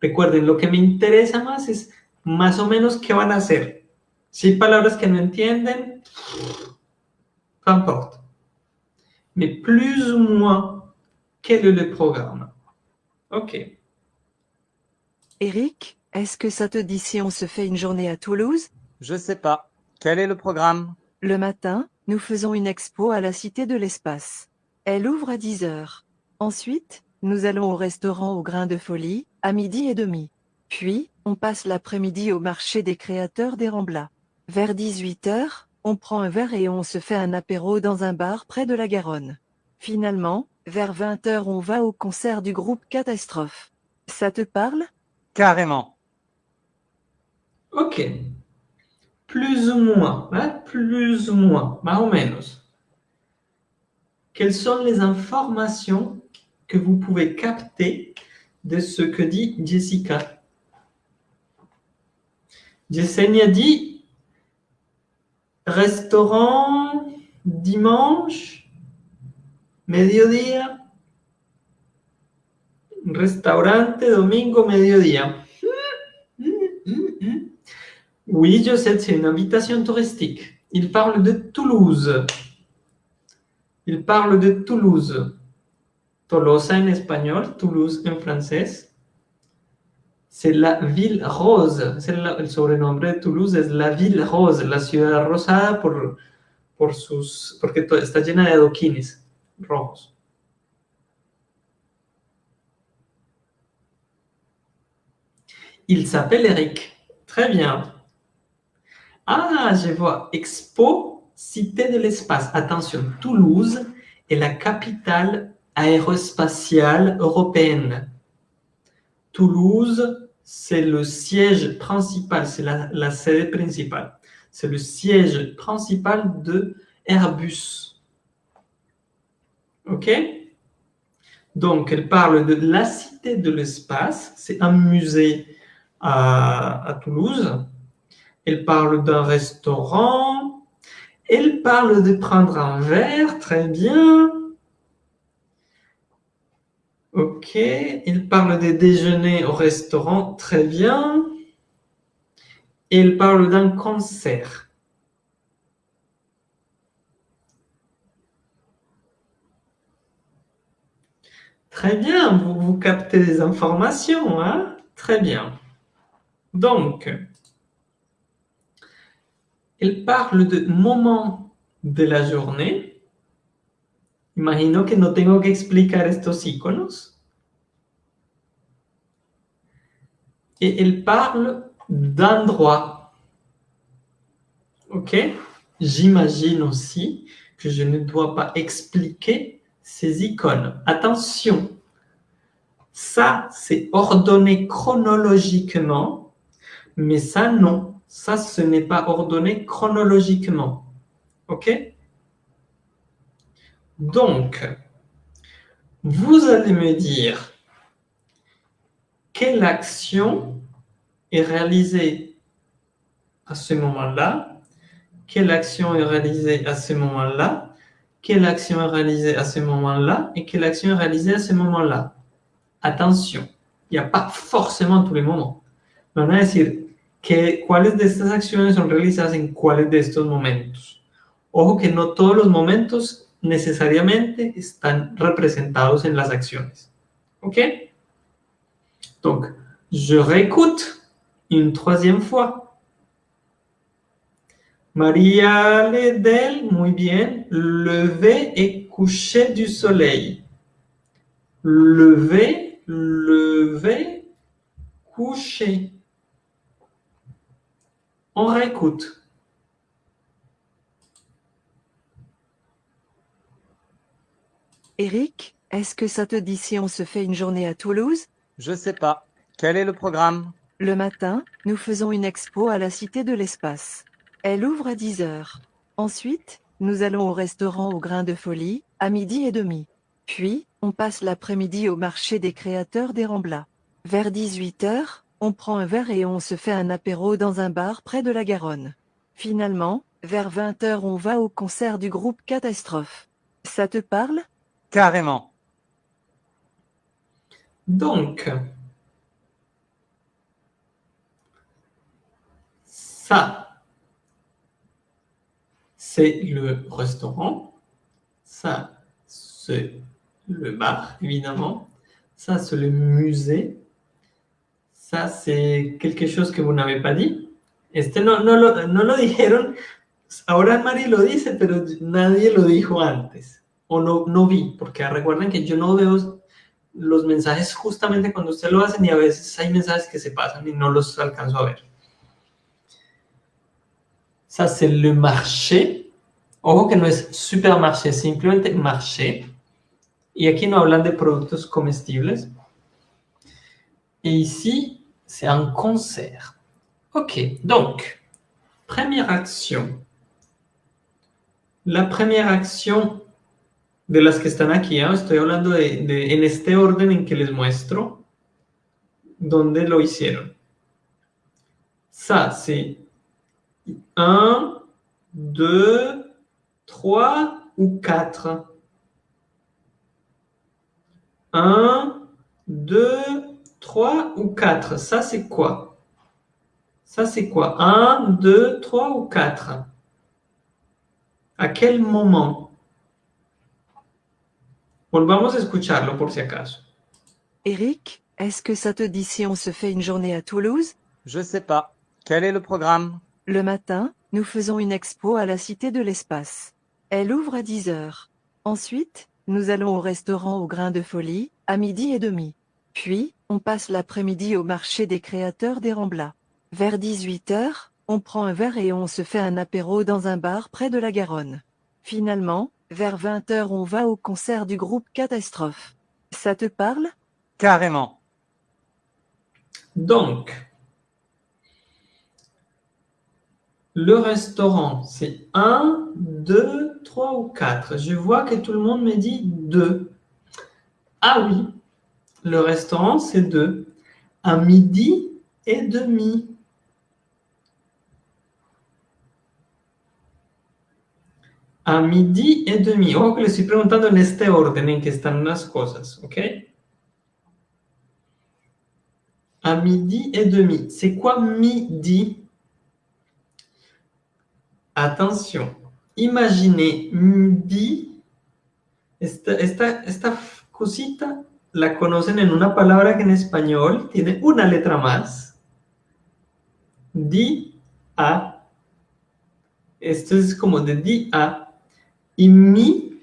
Recuerden, lo que me interesa más es más o menos qué van a hacer. Si hay palabras que no entienden, peu importe. Mais plus ou moins, quel est le programme? Ok. Eric, est-ce que ça te dit si on se fait une journée à Toulouse? Je sais pas. Quel est le programme? Le matin, nous faisons une expo à la Cité de l'Espace. Elle ouvre à 10h. Ensuite, nous allons au restaurant au Grain de Folie, à midi et demi. Puis, on passe l'après-midi au marché des créateurs des Ramblas. Vers 18h, on prend un verre et on se fait un apéro dans un bar près de la Garonne. Finalement, vers 20h on va au concert du groupe Catastrophe. Ça te parle? Carrément. Ok. Plus ou moins, hein, plus ou moins, más o menos. Quelles sont les informations que vous pouvez capter de ce que dit Jessica? Yesenia dit restaurant dimanche, mediodía, restaurante domingo, mediodía. Oui, Josette, c'est une invitation touristique. Il parle de Toulouse. Il parle de Toulouse. Tolosa en espagnol, Toulouse en francés. C'est la ville rose. La- el sobrenombre de Toulouse es la ville rose, la ciudad rosada por, por sus, porque está llena de adoquines rojos. Il s'appelle Eric. Très bien. Ah, je vois. Expo, Cité de l'espace. Attention, Toulouse est la capitale aérospatiale européenne. Toulouse, c'est le siège principal, c'est la, la sede principale. C'est le siège principal de Airbus. OK? Donc, elle parle de la Cité de l'espace. C'est un musée à, Toulouse. Elle parle d'un restaurant. Elle parle de prendre un verre, très bien. Ok, il parle de déjeuner au restaurant, très bien. Et il parle d'un concert. Très bien, vous, vous captez des informations, hein? Très bien. Donc, il parle de moments de la journée. Imagino que no tengo que explicar estos iconos. Et il parle d'endroits. Ok? J'imagine aussi que je ne dois pas expliquer ces icônes. Attention, ça, c'est ordonné chronologiquement, mais ça, non. Ça, ce n'est pas ordonné chronologiquement. OK? Donc, vous allez me dire quelle action est réalisée à ce moment-là, quelle action est réalisée à ce moment-là, quelle action est réalisée à ce moment-là et quelle action est réalisée à ce moment-là. Attention, il n'y a pas forcément tous les moments. A decir que cuáles de estas acciones son realizadas en cuáles de estos momentos. Ojo que no todos los momentos necesariamente están representados en las acciones. ¿Ok? Donc, je réécoute une troisième fois. María Ledel, muy bien. Lever et coucher du soleil. Lever, lever, coucher. On réécoute. Eric, est-ce que ça te dit si on se fait une journée à Toulouse? Je sais pas. Quel est le programme? Le matin, nous faisons une expo à la Cité de l'Espace. Elle ouvre à 10 heures. Ensuite, nous allons au restaurant au Grain de Folie, à midi et demi. Puis, on passe l'après-midi au marché des créateurs des Ramblas. Vers 18 heures, on prend un verre et on se fait un apéro dans un bar près de la Garonne. Finalement, vers 20 heures on va au concert du groupe Catastrophe. Ça te parle? Carrément. Donc, ça, c'est le restaurant. Ça, c'est le bar, évidemment. Ça, c'est le musée. Ça, c'est quelque chose que vous n'avez pas dit. Este no, no, lo, no lo dijeron. Ahora Mari lo dice, pero nadie lo dijo antes. O no, no vi, porque recuerden que yo no veo los mensajes justamente cuando usted lo hacen y a veces hay mensajes que se pasan y no los alcanzo a ver. Ça, c'est le marché. Ojo que no es supermarché, simplemente marché. Y aquí no hablan de productos comestibles. Et ici, c'est un concert. OK, donc, première action. La première action de las que están aquí, ¿eh? estoy hablando de, de, en este orden en que les muestro dónde lo hicieron? Ça, c'est 1, 2, 3 ou 4. 1, 2, 3 ou 4. Ça, c'est quoi? Ça, c'est quoi? 1, 2, 3 ou 4 ¿A quel moment? Volvamos a escucharlo por si acaso. Eric, est-ce que ça te dit si on se fait une journée à Toulouse? Je sais pas. Quel est le programme? Le matin, nous faisons une expo à la Cité de l'Espace. Elle ouvre à 10 heures. Ensuite, nous allons au restaurant au Grain de Folie, à midi et demi. Puis, on passe l'après-midi au marché des créateurs des Ramblas. Vers 18 heures, on prend un verre et on se fait un apéro dans un bar près de la Garonne. Finalement, vers 20 heures on va au concert du groupe Catastrophe. Ça te parle? Carrément. Donc, le restaurant, c'est 1, 2, 3 ou 4. Je vois que tout le monde me dit 2. Ah oui, le restaurant, c'est 2. À midi et demi. A midi et demi. Ojo que le estoy preguntando en este orden en que están las cosas, ¿ok? À midi et demi. C'est quoi midi? Attention. Imaginez midi. Esta, esta, esta cosita la conocen en una palabra que en español tiene una letra más. Di a. Esto es como de di a. Y mi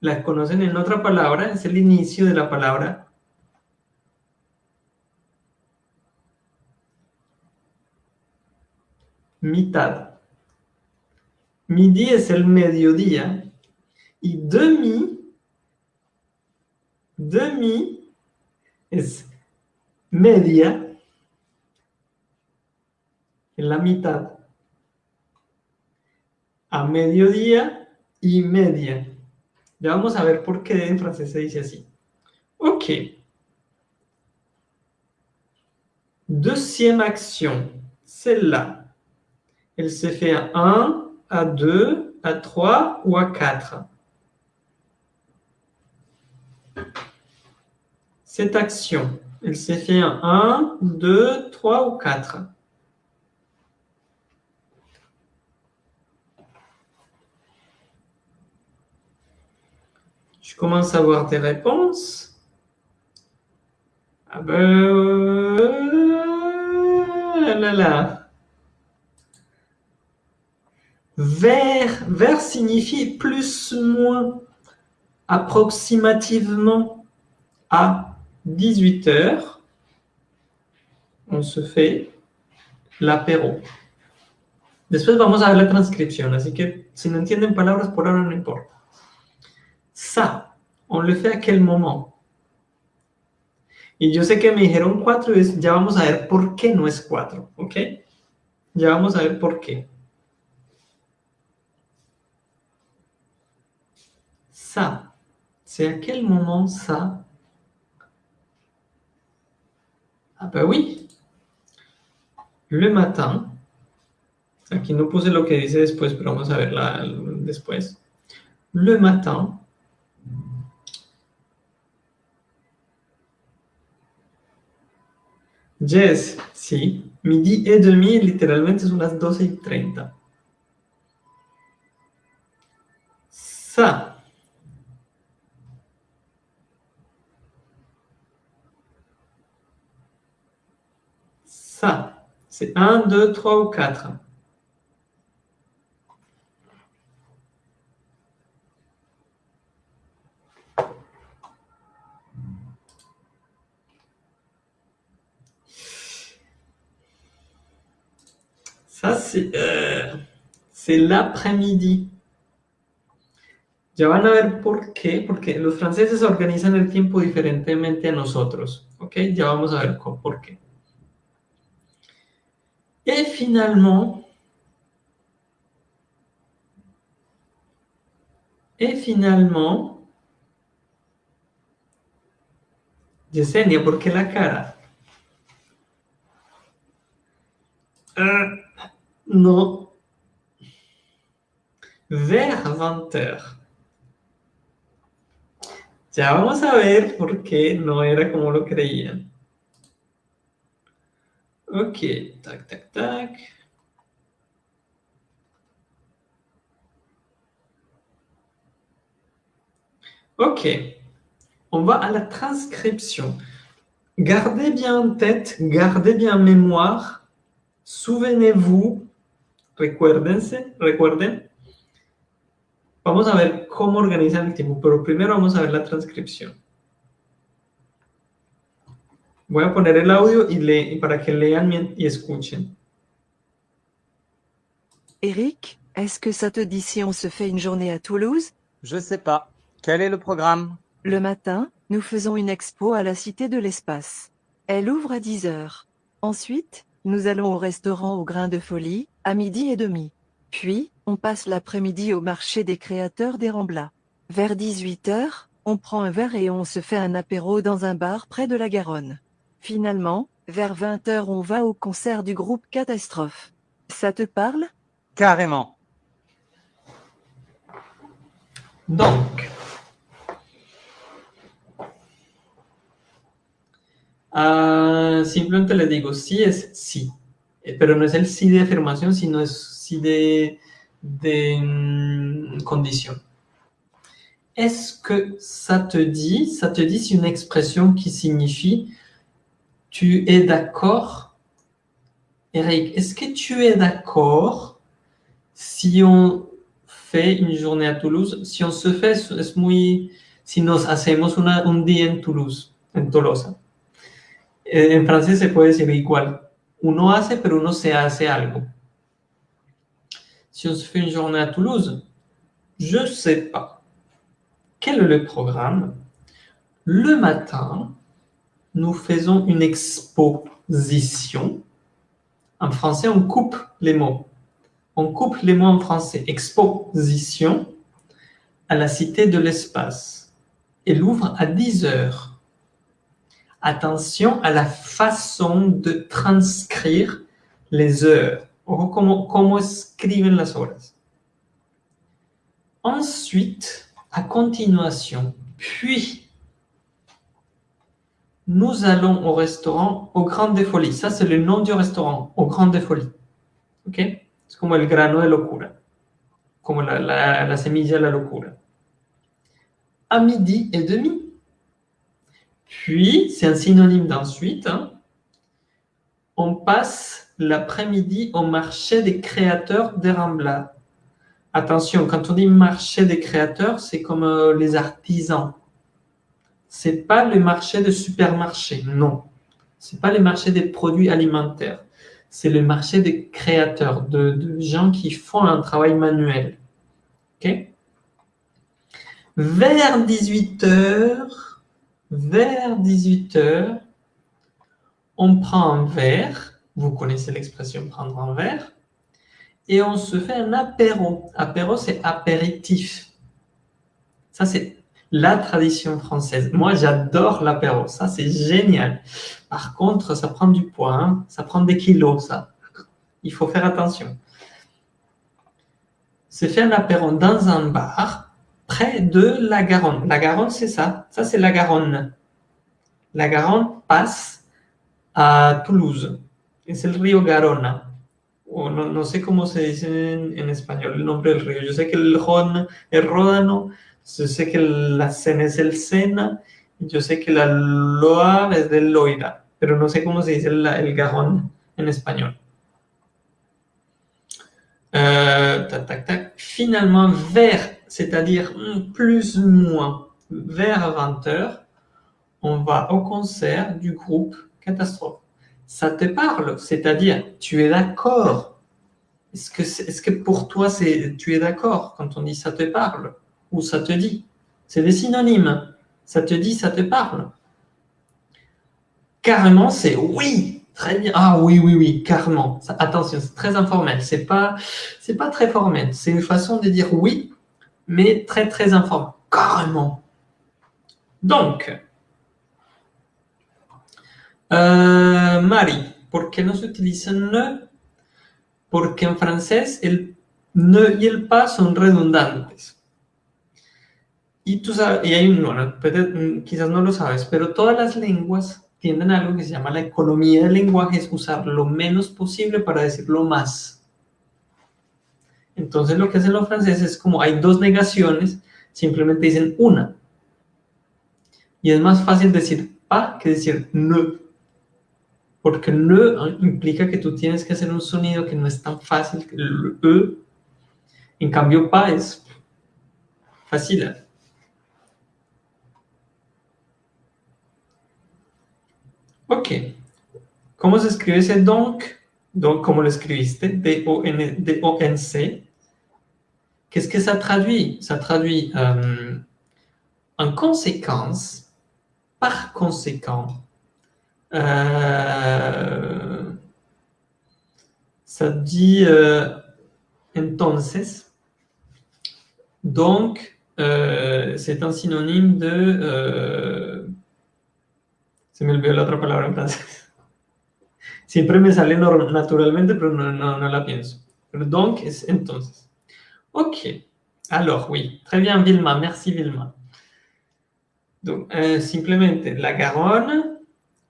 la conocen en otra palabra, es el inicio de la palabra mitad. Midi es el mediodía. Y demi, demi es media, en la mitad. A mediodía y media. Ya vamos a ver por qué en francés se dice así. Ok. Deuxième action, celle-là. Elle se fait à 1, à 2, à 3 ou à 4. Cette action, elle se fait à 1, 2, 3 ou 4. Je commence à avoir des réponses. Ah ben... euh, là là. Vers, vers signifie plus, moins, approximativement à 18 heures. On se fait l'apéro. Después vamos a ver la transcripción, así que si no entienden palabras por ahora no importa. Ça, on le fait à quel moment? Y yo sé que me dijeron 4 y ya vamos a ver por qué no es 4, ¿ok? Ya vamos a ver por qué. Ça, c'est à quel moment ça? Ah ben oui, le matin. Aquí no puse lo que dice después, pero vamos a verla después. Le matin, Yes, sí. Midi et demi literalmente son las 12 y 30. Ça. Ça. C'est 1, 2, 3 ou 4. Ça, c'est euh, l'après-midi. Ya van a ver por qué, porque los franceses organizan el tiempo diferentemente a nosotros. ¿Ok? Ya vamos a ver por qué. Et finalement, et finalement, Yesenia, ¿por qué la cara? Ah, no. Vers 20 heures. Ya vamos a ver por qué no era como lo creían. Ok, tac, tac, tac. Ok, on va à la transcription. Gardez bien en tête, gardez bien en mémoire, souvenez-vous, recuérdense, recuerden. Vamos a ver cómo organizan el tiempo, pero primero vamos a ver la transcripción. Voy a poner el audio y, le, y para que lean mien- y escuchen. Eric, est-ce que ça te dit si on se fait une journée à Toulouse? Je sais pas. Quel est le programme? Le matin, nous faisons une expo à la Cité de l'Espace. Elle ouvre à 10 heures. Ensuite, nous allons au restaurant au Grain de Folie, à midi et demi. Puis, on passe l'après-midi au marché des créateurs des Ramblas. Vers 18 heures, on prend un verre et on se fait un apéro dans un bar près de la Garonne. Finalement, vers 20 heures on va au concert du groupe Catastrophe. Ça te parle? Carrément. Donc, ah, simplemente le digo sí es sí, Eh, pero no es el sí de afirmación, sino es sí de, de mm, condition. Est-ce que ça te dit, ça te dit c'est une expression qui signifie tu es d'accord? Eric, est-ce que tu es d'accord si on fait une journée à Toulouse? Si on se fait, es muy, si nos hacemos una, un día en Toulouse, en Tolosa. Eh, En francés se puede decir igual. Uno hace, pero uno se hace algo. Si on se fait une journée à Toulouse, je ne sais pas. Quel est le programme? Le matin, nous faisons une exposition. En français, on coupe les mots. On coupe les mots en français. Exposition à la Cité de l'Espace. Elle ouvre à 10 heures. Attention à la façon de transcrire les heures. Cómo, cómo escriben las horas. Ensuite, à continuation, puis, nous allons au restaurant au Grand des Folies. Ça, c'est le nom du restaurant, au Grand des Folies. ¿Ok? Es como el grano de locura. Como la, la, la semilla de locura. À midi et demi. Puis, c'est un synonyme d'ensuite. Hein, on passe l'après-midi au marché des créateurs des. Attention, quand on dit marché des créateurs, c'est comme euh, les artisans. C'est pas le marché de supermarché, non. C'est pas le marché des produits alimentaires. C'est le marché des créateurs, de, gens qui font un travail manuel. Ok? Vers 18h, vers 18h, on prend un verre, vous connaissez l'expression prendre un verre, et on se fait un apéro. Apéro, c'est apéritif. Ça, c'est la tradition française. Moi, j'adore l'apéro. Ça, c'est génial. Par contre, ça prend du poids. Hein. Ça prend des kilos, ça. Il faut faire attention. Se fait un apéro dans un bar près de la Garonne. La Garonne, c'est ça. Ça, c'est la Garonne. La Garonne passe à Toulouse. Es el río Garona. O no, no, sé cómo se dice en, en, español el nombre del río. Yo sé que el Ron es Ródano, yo sé que la Sena es el Sena, yo sé que la Loa es del Loira, pero no sé cómo se dice el, el Garonne en español. Euh, tac. Finalement, vers, c'est-à-dire plus ou moins, vers 20 heures, on va au concert du groupe Catastrophe ça te parle, c'est-à-dire tu es d'accord? Est-ce que, est, est que pour toi, tu es d'accord quand on dit ça te parle? Ou ça te dit C'est des synonymes. Ça te dit, ça te parle. Carrément, c'est oui, très bien. Ah oui, oui, oui, carrément. Attention, c'est très informel. C'est pas, pas très formel. C'est une façon de dire oui, mais très, très informel. Carrément. Donc, Uh, Mari, ¿por qué no se utiliza ne? Porque en francés el ne y el pas son redundantes. Y tú sabes, y hay un, bueno, quizás no lo sabes, pero todas las lenguas tienden a algo que se llama la economía del lenguaje, es usar lo menos posible para decir lo más. Entonces lo que hacen los franceses es como hay dos negaciones, simplemente dicen una. Y es más fácil decir pas que decir ne. Porque ne implica que tú tienes que hacer un sonido que no es tan fácil e. En cambio, pa es fácil. Ok. ¿Cómo se escribe ese donc? Donc, ¿cómo lo escribiste? D-O-N-C. Qu'est-ce que ça traduit? Ça traduit euh, en conséquence, par conséquent, Euh, ça dit euh, entonces. Donc, euh, c'est un synonyme de... Se me olvidó la otra palabra en francés. Siempre me sale naturalmente, pero no, no, no la pienso. Pero donc es entonces. Ok. Alors, oui. Très bien, Vilma. Merci, Vilma. Donc, euh, simplemente, la Garonne,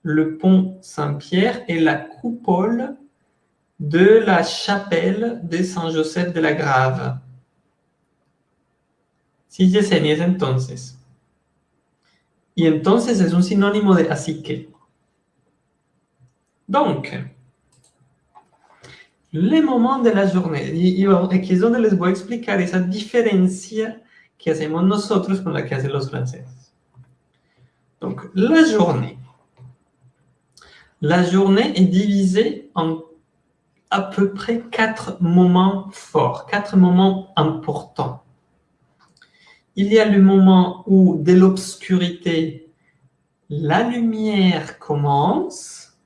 le pont Saint-Pierre et la coupole de la chapelle de Saint-Joseph de la Grave. Si Yesenia es entonces. Y entonces es un sinónimo de así que. Donc, les moments de la journée. Y, y aquí es donde les voy a explicar esa diferencia que hacemos nosotros con la que hacen los franceses. Donc, la journée. La journée est divisée en, à peu près quatre moments forts, quatre moments importants. Il y a le moment où, de l'obscurité, la lumière commence.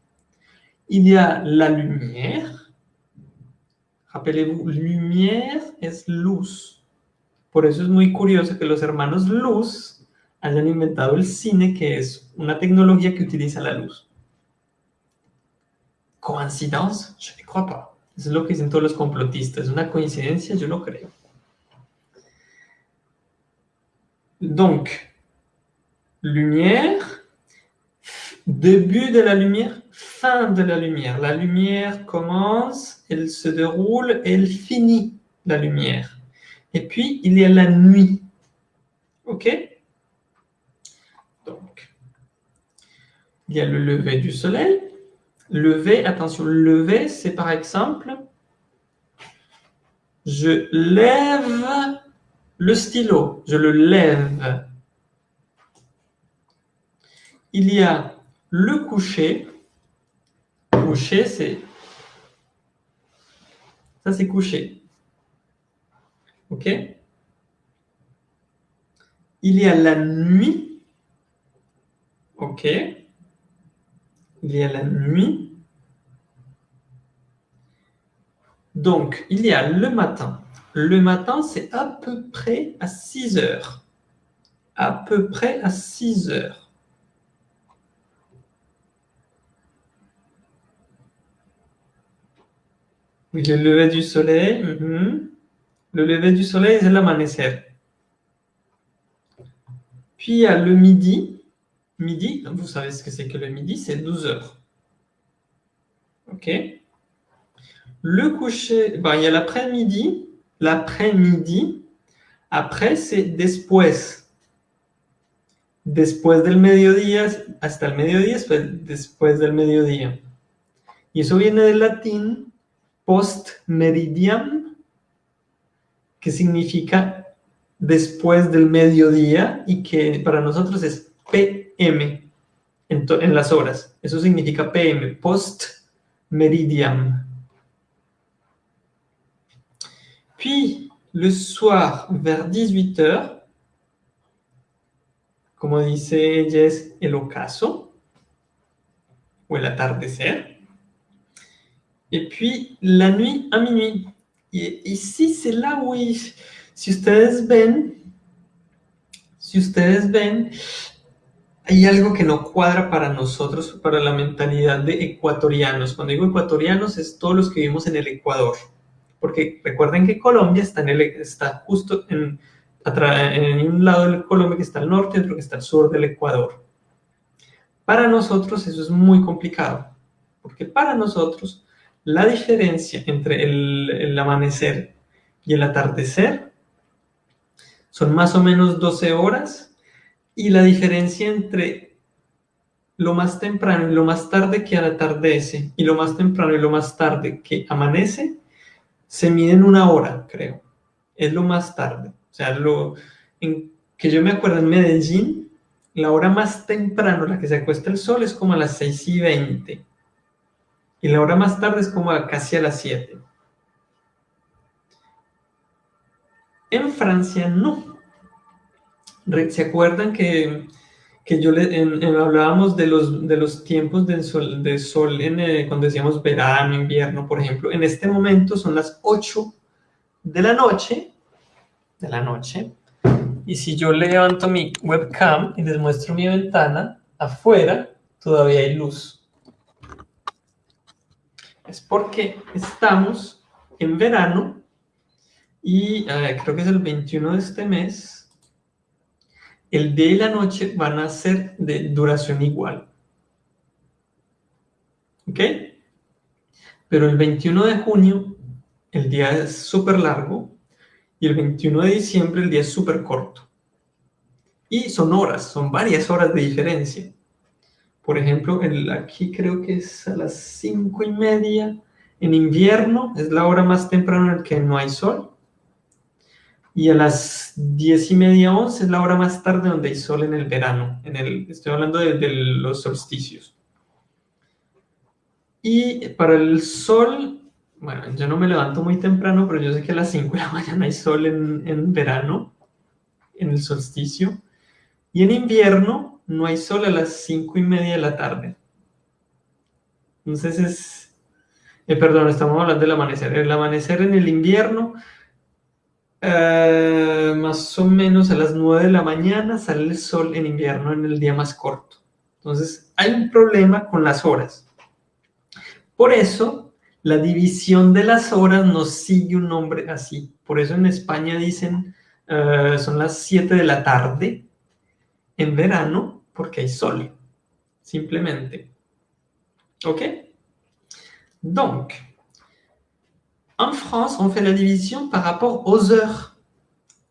Il y a la lumière. Rappelez-vous, lumière es luz. Por eso es muy curioso que los hermanos Luz hayan inventado el cine, que es una tecnología que utiliza la luz. ¿Coincidencia? Je ne crois pas. Eso es lo que dicen todos los complotistas. ¿Es una coincidencia? Yo no creo. Donc, lumière, début de la lumière, fin de la lumière. La lumière commence, elle se déroule, elle finit la lumière. Et puis, il y a la nuit. OK? Donc, il y a le lever du soleil. Lever, attention, lever, c'est par exemple, je lève le stylo, je le lève. Il y a le coucher. Coucher, c'est... Ça, c'est coucher. OK Il y a la nuit. OK Il y a la nuit. Donc, il y a le matin. Le matin, c'est à peu près à 6 heures. À peu près à 6 heures. Oui, le lever du soleil. mhm. Le lever du soleil, c'est l'amanecer. Puis a le midi. Midi, vous savez ce que c'est que le midi, c'est 12 heures. OK Le coucher, ben, il y a l'après-midi. L'après-midi, après, c'est después. Después del mediodía, hasta el mediodía, después, del mediodía. Y eso viene del latín post meridian, que significa después del mediodía y que para nosotros es PM en las horas. Eso significa PM, post meridian. Puis, le soir, vers 18h, como dice ella, es el ocaso o el atardecer. Et puis, la nuit à minuit. Et ici, c'est là où, si ustedes ven, si ustedes ven, hay algo que no cuadra para nosotros, para la mentalidad de ecuatorianos. Cuando digo ecuatorianos, es todos los que vivimos en el Ecuador. Porque recuerden que Colombia está, en el, está justo en, en un lado del Colombia que está al norte y otro que está al sur del Ecuador. Para nosotros eso es muy complicado, porque para nosotros la diferencia entre el, el amanecer y el atardecer son más o menos 12 horas y la diferencia entre lo más temprano y lo más tarde que atardece y lo más temprano y lo más tarde que amanece se mide en una hora, creo. Es lo más tarde. O sea, lo en, que yo me acuerdo en Medellín, la hora más temprano, la que se acuesta el sol, es como a las 6 y 20. Y la hora más tarde es como a casi a las 7. En Francia no. ¿Se acuerdan que, que yo le, en- en- hablábamos de los, de los tiempos del sol, de sol en, eh, cuando decíamos verano, invierno, por ejemplo? En este momento son las 8 de la noche, de la noche, y si yo levanto mi webcam y les muestro mi ventana, afuera todavía hay luz. Es porque estamos en verano y eh, creo que es el 21 de este mes. El día y la noche van a ser de duración igual. ¿Ok? Pero el 21 de junio el día es súper largo y el 21 de diciembre el día es súper corto. Y son horas, son varias horas de diferencia. Por ejemplo, el, aquí creo que es a las 5 y media. En invierno es la hora más temprana en la que no hay sol. Y a las 10 y media, 11 es la hora más tarde donde hay sol en el verano. En el, estoy hablando de, de los solsticios. Y para el sol bueno, yo no me levanto muy temprano, pero yo sé que a las 5 de la mañana hay sol en, en verano, en el solsticio. Y en invierno no hay sol a las 5 y media de la tarde. Entonces es... eh, perdón, estamos hablando del amanecer. El amanecer en el invierno, eh, más o menos a las 9 de la mañana sale el sol en invierno en el día más corto. Entonces hay un problema con las horas. Por eso la división de las horas nos sigue un nombre así. Por eso en España dicen eh, son las 7 de la tarde en verano porque hay sol. Simplemente. OK Donc, en France, on fait la division par rapport aux heures.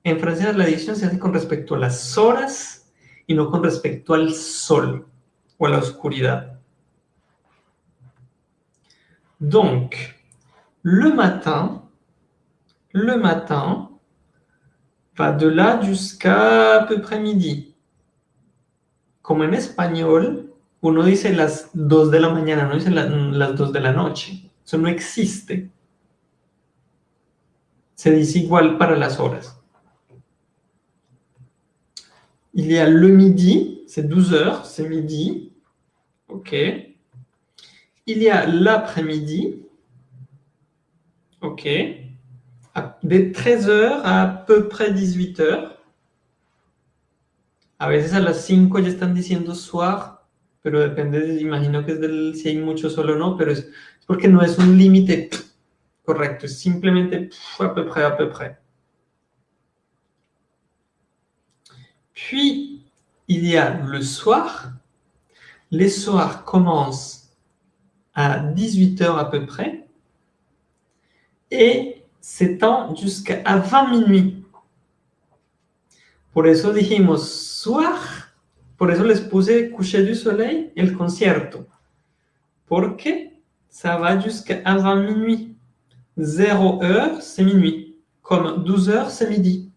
En francés, la división se hace con respecto a las horas y no con respecto al sol o a la oscuridad. Donc, le matin, le matin va de là jusqu'à à peu près midi. Como en español, uno dice las 2 de la mañana, no dice la- las 2 de la noche. Eso no existe. Se dice igual para las horas. Il y a le midi, c'est 12 heures, c'est midi. OK. Il y a l'après-midi. OK. De 13 heures à peu près 18 heures. A veces a las 5 ya están diciendo soir, pero depende, de- imagino que es del si hay mucho sol o no, pero es porque no es un límite correcto, simplemente à peu près, à peu près. Puis, il y a le soir. Les soirs commencent à 18h à peu près et s'étend jusqu'à 20 minuit. Por eso dijimos soir, por eso les puse coucher du soleil, el concierto. Porque ça va jusqu'à 20 minuit. 0 heure, c'est minuit. Comme 12 heures, c'est midi.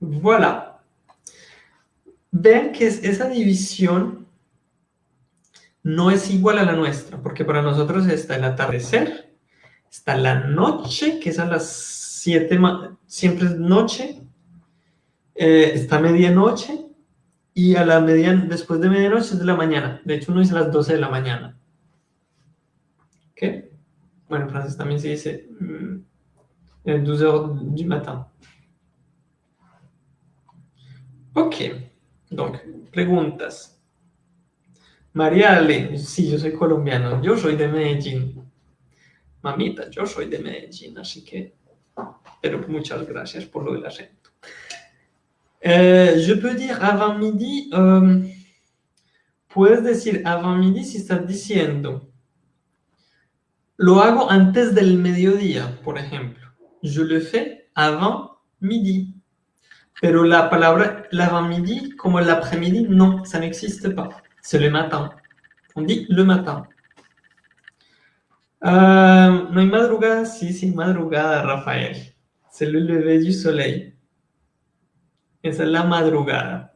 Voilà. Ven que es- esa división no es igual a la nuestra, porque para nosotros está el atardecer, está la noche, que es a las 7, ma- siempre es noche, eh, está medianoche, y a la después de medianoche es de la mañana. De hecho, uno dice las 12 de la mañana. ¿Ok? Bueno, en francés también se dice mm, eh, 12 heures du matin. Ok, donc, preguntas. María Ale, sí, yo soy colombiano, yo soy de Medellín. Mamita, yo soy de Medellín, así que, pero muchas gracias por lo del acento. Eh, je peux dire avant midi, euh, puedes decir avant midi si estás diciendo, lo hago antes del mediodía, por ejemplo. Je le fais avant midi. Pero la palabra l'avant-midi, como el après-midi, no, ça n'existe pas. C'est le matin. On dit le matin. Euh, no hay madrugada, sí, sí, madrugada, Rafael. C'est le lever du soleil. Esa es la madrugada.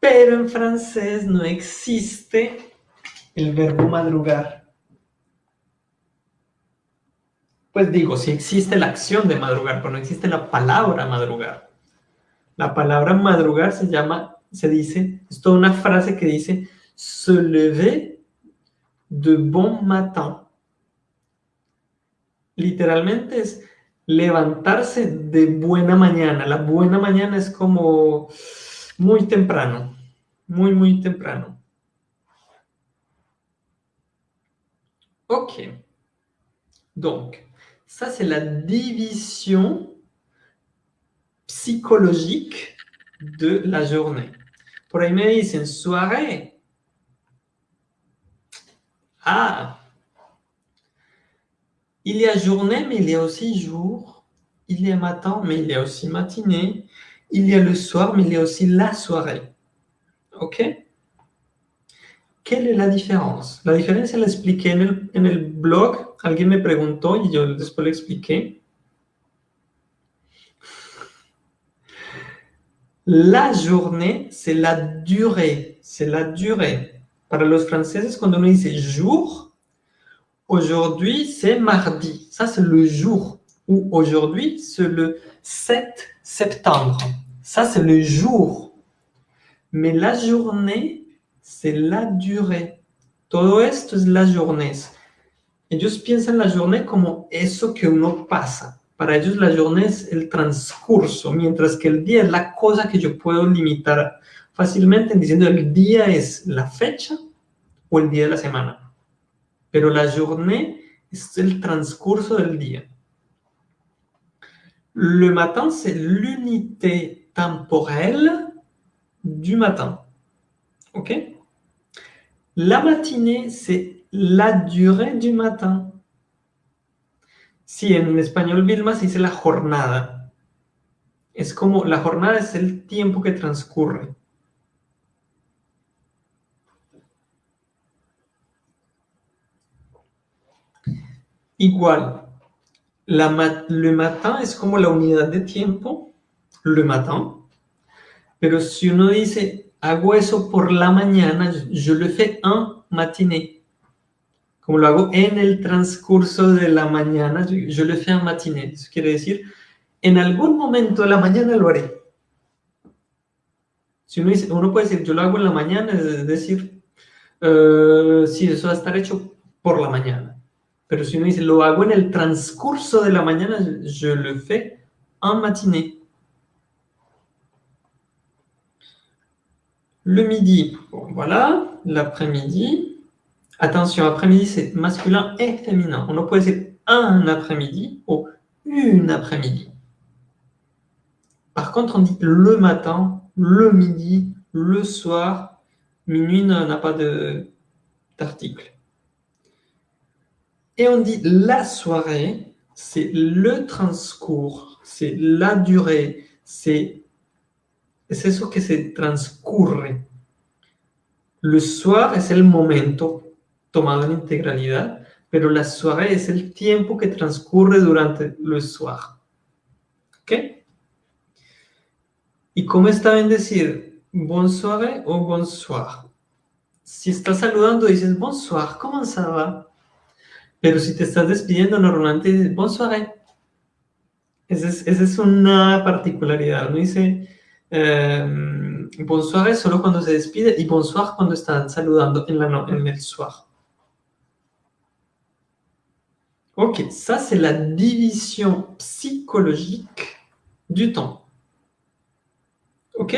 Pero en francés no existe el verbo madrugar. Pues digo, sí existe la acción de madrugar, pero no existe la palabra madrugar. La palabra madrugar se llama, se dice, es toda una frase que dice se lever de bon matin. Literalmente es levantarse de buena mañana. La buena mañana es como muy temprano, muy, muy temprano. Ok. Donc, ça c'est la division psychologique de la journée. Por ahí me dicen soirée. Ah, il y a journée, mais il y a aussi jour. Il y a matin, mais il y a aussi matinée. Il y a le soir, mais il y a aussi la soirée. ¿Ok? ¿Qué es la diferencia? La diferencia la expliqué en el, en el blog. Alguien me preguntó y yo después le expliqué. La journée, c'est la durée. C'est la durée. Para los franceses, cuando uno dice jour, aujourd'hui, c'est mardi. Ça, c'est le jour. Ou aujourd'hui, c'est le 7 septembre. Ça, c'est le jour. Mais la journée, c'est la durée. Todo esto es la journée. Ellos piensan la journée como eso que uno pasa. Para ellos la journée es el transcurso, mientras que el día es la cosa que yo puedo limitar fácilmente diciendo el día es la fecha o el día de la semana. Pero la journée es el transcurso del día. Le matin, c'est l'unité temporelle du matin. OK? La matinée, c'est la durée du matin. Si en español Vilma se dice la jornada. Es como la jornada es el tiempo que transcurre. Igual, la le matin es como la unidad de tiempo, le matin. Pero si uno dice, hago eso por la mañana, je le fais en matinée. Como lo hago en el transcurso de la mañana, je je le fais en matinée. Eso quiere decir, en algún momento de la mañana lo haré. Si uno, dice, uno puede decir, yo lo hago en la mañana, es decir, eh, sí, eso va a estar hecho por la mañana. Pero si uno dice, lo hago en el transcurso de la mañana, je le fais en matinée. Le midi, voilà, l'après-midi. Attention, après-midi, c'est masculin et féminin. On decir un après-midi ou une après-midi. Par contre, on dit le matin, le midi, le soir. Minuit n'a pas d'article. Et on dit la soirée, c'est le transcours, c'est la durée, c'est es eso que se transcurre. Le soir es el momento tomado en integralidad, pero la soirée es el tiempo que transcurre durante le soir. ¿Ok? ¿Y cómo está bien decir bonsoir o bonsoir? Si estás saludando dices bonsoir, ¿cómo ça va? Pero si te estás despidiendo normalmente dices bonsoir. Esa es, esa es una particularidad. Uno dice eh, bonsoir solo cuando se despide y bonsoir cuando están saludando en, la no- en el soir. Ok, ça c'est la division psychologique du temps. Ok?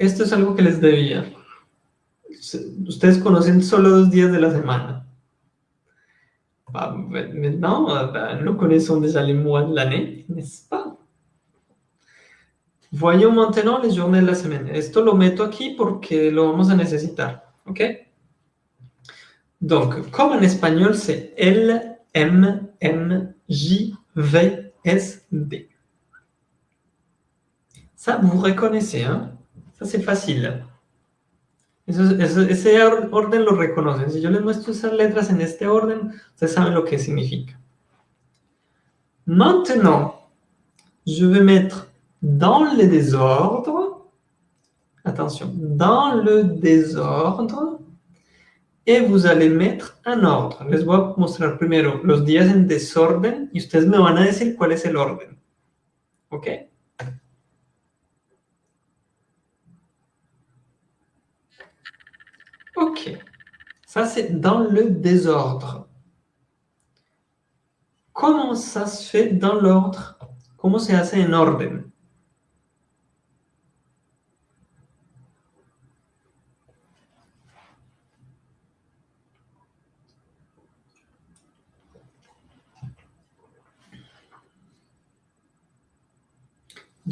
Esto es algo que les debía. Ustedes conocen solo dos días de la semana. Bah, maintenant, nous connaissons déjà les mois de l'année, n'est-ce pas? Voyons maintenant les journées de la semaine. Esto lo meto aquí porque lo vamos a necesitar, ¿ok? Donc, comme en espagnol, c'est L, M, N, J, V, S, D. Ça, vous reconnaissez, hein Ça, c'est facile. Ese or- orden lo reconocen. Si yo les muestro esas letras en este orden, ustedes saben lo que significa. Maintenant, je vais mettre dans le désordre, attention, dans le désordre, et vous allez mettre un ordre. Les voy a mostrar primero los días en desorden y ustedes me van a decir cuál. ¿Ok? Ok. Ça, c'est dans le désordre. Comment ça se fait dans l'ordre? Comment se hace en orden?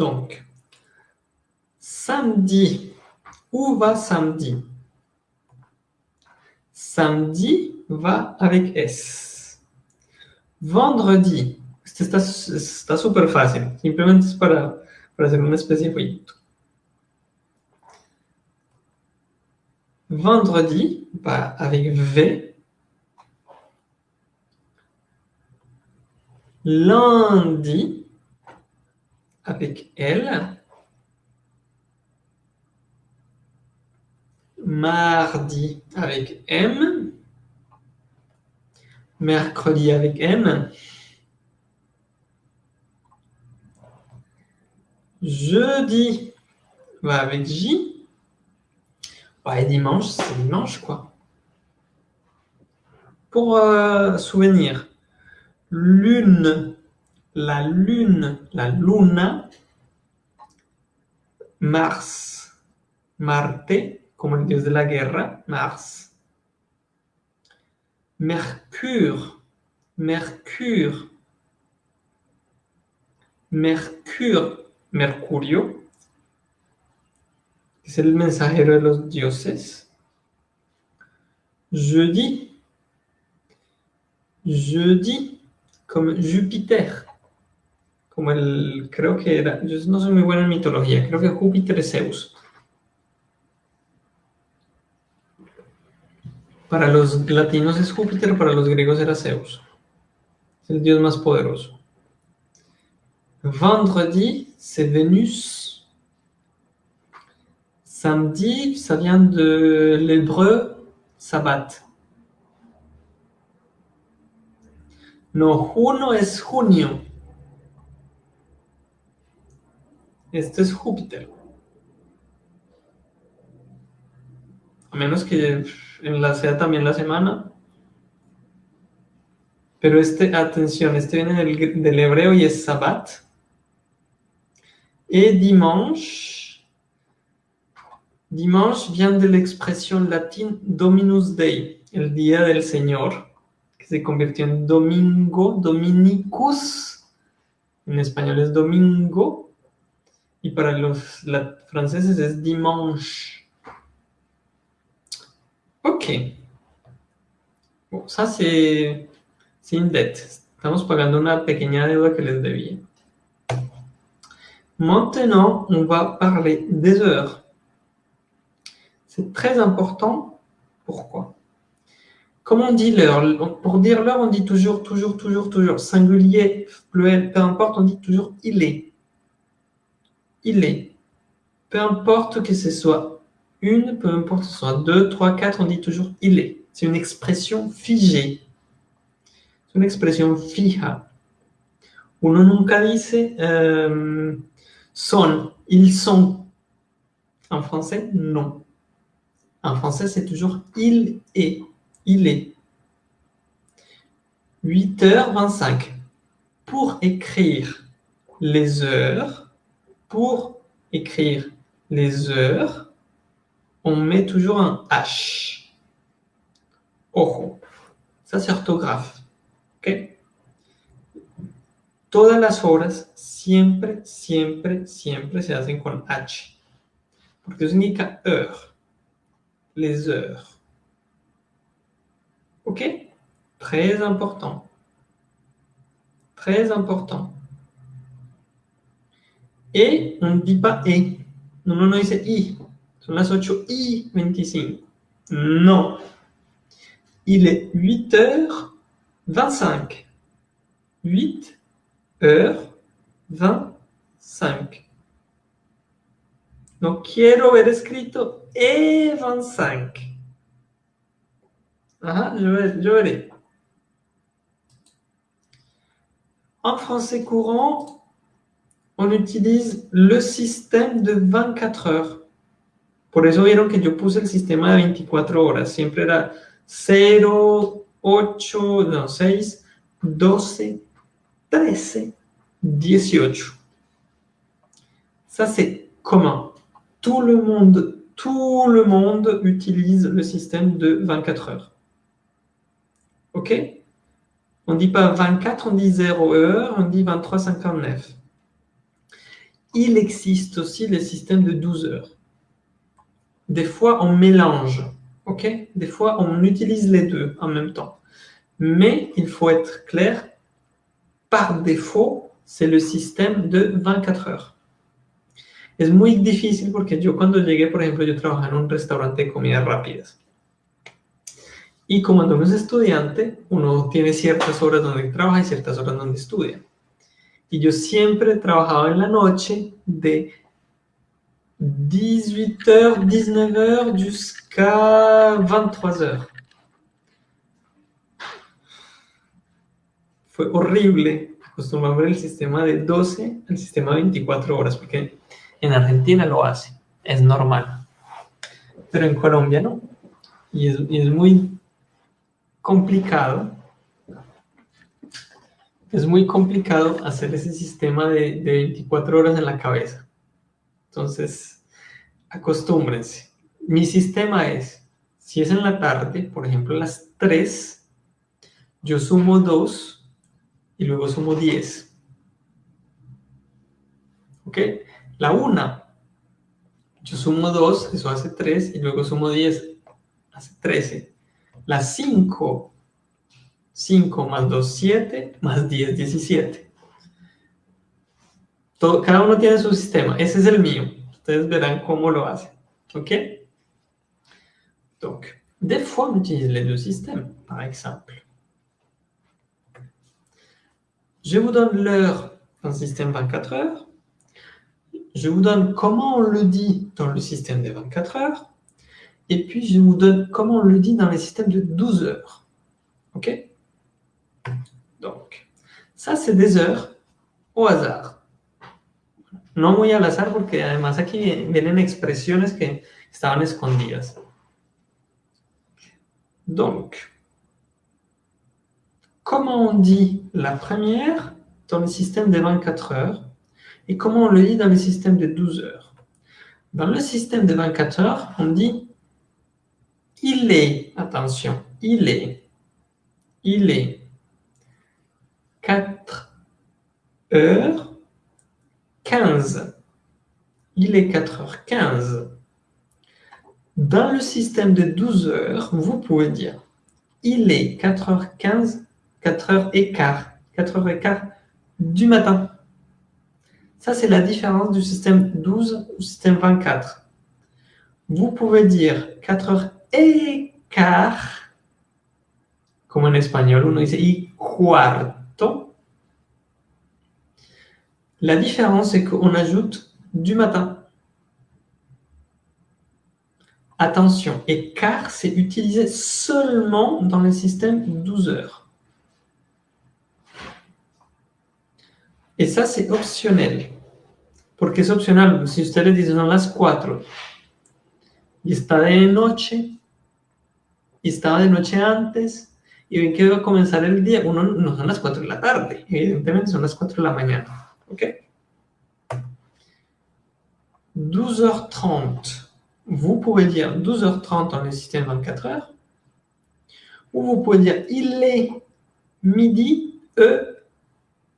Donc, samedi. Où va samedi? Samedi va avec S. Vendredi. Este está, súper fácil. Simplemente para, para hacer de jueguito. Vendredi va avec V. Lundi avec L. Mardi avec M. Mercredi avec M. Jeudi va avec J. Ouais, dimanche, c'est dimanche, quoi. Pour euh, souvenir, lune, la lune, la luna, Mars, Marte, como el dios de la guerra, Mars. Mercure, Mercure, Mercure, Mercurio, que es el mensajero de los dioses. Jeudi, jeudi, comme Júpiter, como el, creo que era, yo no soy muy bueno en mitología, creo que Júpiter es Zeus. Para los latinos es Júpiter, para los griegos era Zeus. Es el dios más poderoso. Vendredi, c'est Vénus. Samedi, ça vient de l'hébreu Sabbat. No, juno es junio. Este es Júpiter. A menos que en la sea también la semana. Pero este, atención, este viene del, hebreo y es Sabbat. Et dimanche, dimanche vient de l'expression latine Dominus Dei, el día del Señor, que se convirtió en domingo, dominicus, en español es domingo, y para los franceses es dimanche. Ok. Bon, ça c'est une dette. Estamos pagando una pequeña deuda que les debía. Maintenant, on va parler des heures. C'est très important. Pourquoi? Comme on dit l'heure Pour dire l'heure, on dit toujours, toujours, toujours, toujours. Singulier, pluriel, peu importe, on dit toujours il est. Il est. Peu importe que ce soit une, peu importe que ce soit deux, trois, quatre, on dit toujours il est. C'est une expression figée. C'est une expression fija. Uno nunca dice... Euh, Sont, ils sont. En français, non. En français, c'est toujours il est. Il est. 8h25. Pour écrire les heures, pour écrire les heures, on met toujours un H. Ojo. Ça, c'est orthographe. OK? Todas las horas siempre, siempre, siempre se hacen con H. Porque eso significa heure. Les heures. OK? Très important. Très important. Dit pas et. Non, non, non, dice i. Son las 8 y 25. Non. Il est 8h25. 8 heures 25. No quiero ver escrito E25. Ah, je, je verrai. En français courant, on utilise le système de 24 heures. Por eso vieron que yo puse el sistema de 24 horas. Siempre era 0, 8, no, 6, 12, 13, 18. Ça, c'est commun. Tout le monde, tout le monde utilise le système de 24 heures. OK? On ne dit pas 24, on dit 0 heure, on dit 23,59. Il existe aussi le système de 12 heures. Des fois, on mélange. OK? Des fois, on utilise les deux en même temps. Mais il faut être clair, par défaut, c'est le système de 24 heures. Es muy difícil porque yo cuando llegué, por ejemplo, yo trabajaba en un restaurante de comidas rápidas. Y como uno es estudiante, uno tiene ciertas horas donde trabaja y ciertas horas donde estudia. Y yo siempre trabajaba en la noche de 18h, 19h jusqu'à 23h. Fue horrible acostumbrarme el sistema de 12 al sistema de 24 horas, porque en Argentina lo hace, es normal. Pero en Colombia no. Y es, y es muy complicado. Es muy complicado hacer ese sistema de, de 24 horas en la cabeza. Entonces, acostúmbrense. Mi sistema es, si es en la tarde, por ejemplo, las 3, yo sumo 2 y luego sumo 10. ¿Ok? La 1, yo sumo 2, eso hace 3, y luego sumo 10, hace 13. La 5, 5 más 2, 7, más 10, 17. Todo, cada uno tiene su sistema. Ese es el mío. Ustedes le hace. OK Donc, des fois, on utilise les deux systèmes, par exemple. Je vous donne l'heure dans le système 24 heures. Je vous donne comment on le dit dans le système des 24 heures. Et puis, je vous donne comment on le dit dans les systèmes de 12 heures. OK? Donc, ça, c'est des heures au hasard. No muy al azar porque además aquí vienen expresiones que estaban escondidas. Donc, comment on dit la première dans le système de 24 heures et comment on le dit dans le système de 12 heures? Dans le système de 24 heures, on dit il est, attention, il est, il est 4 heures 15. Il est 4h15. Dans le système de 12 heures, vous pouvez dire il est 4h15, 4h15, 4h15 du matin. Ça, c'est la différence du système 12 au système 24. Vous pouvez dire 4h15, comme en espagnol, uno dice y cuarto, la différence, c'est qu'on ajoute du matin. Attention, et car c'est utilisé seulement dans le système 12 heures. Et ça, c'est optionnel. Porque es opcional. Si ustedes dicen son las 4 y está de noche y estaba de noche antes y ven que va a comenzar el día, uno no son las 4 de la tarde, evidentemente son las 4 de la mañana. OK? 12h30. Vous pouvez dire 12h30 dans le système 24 heures. Ou vous pouvez dire il est midi e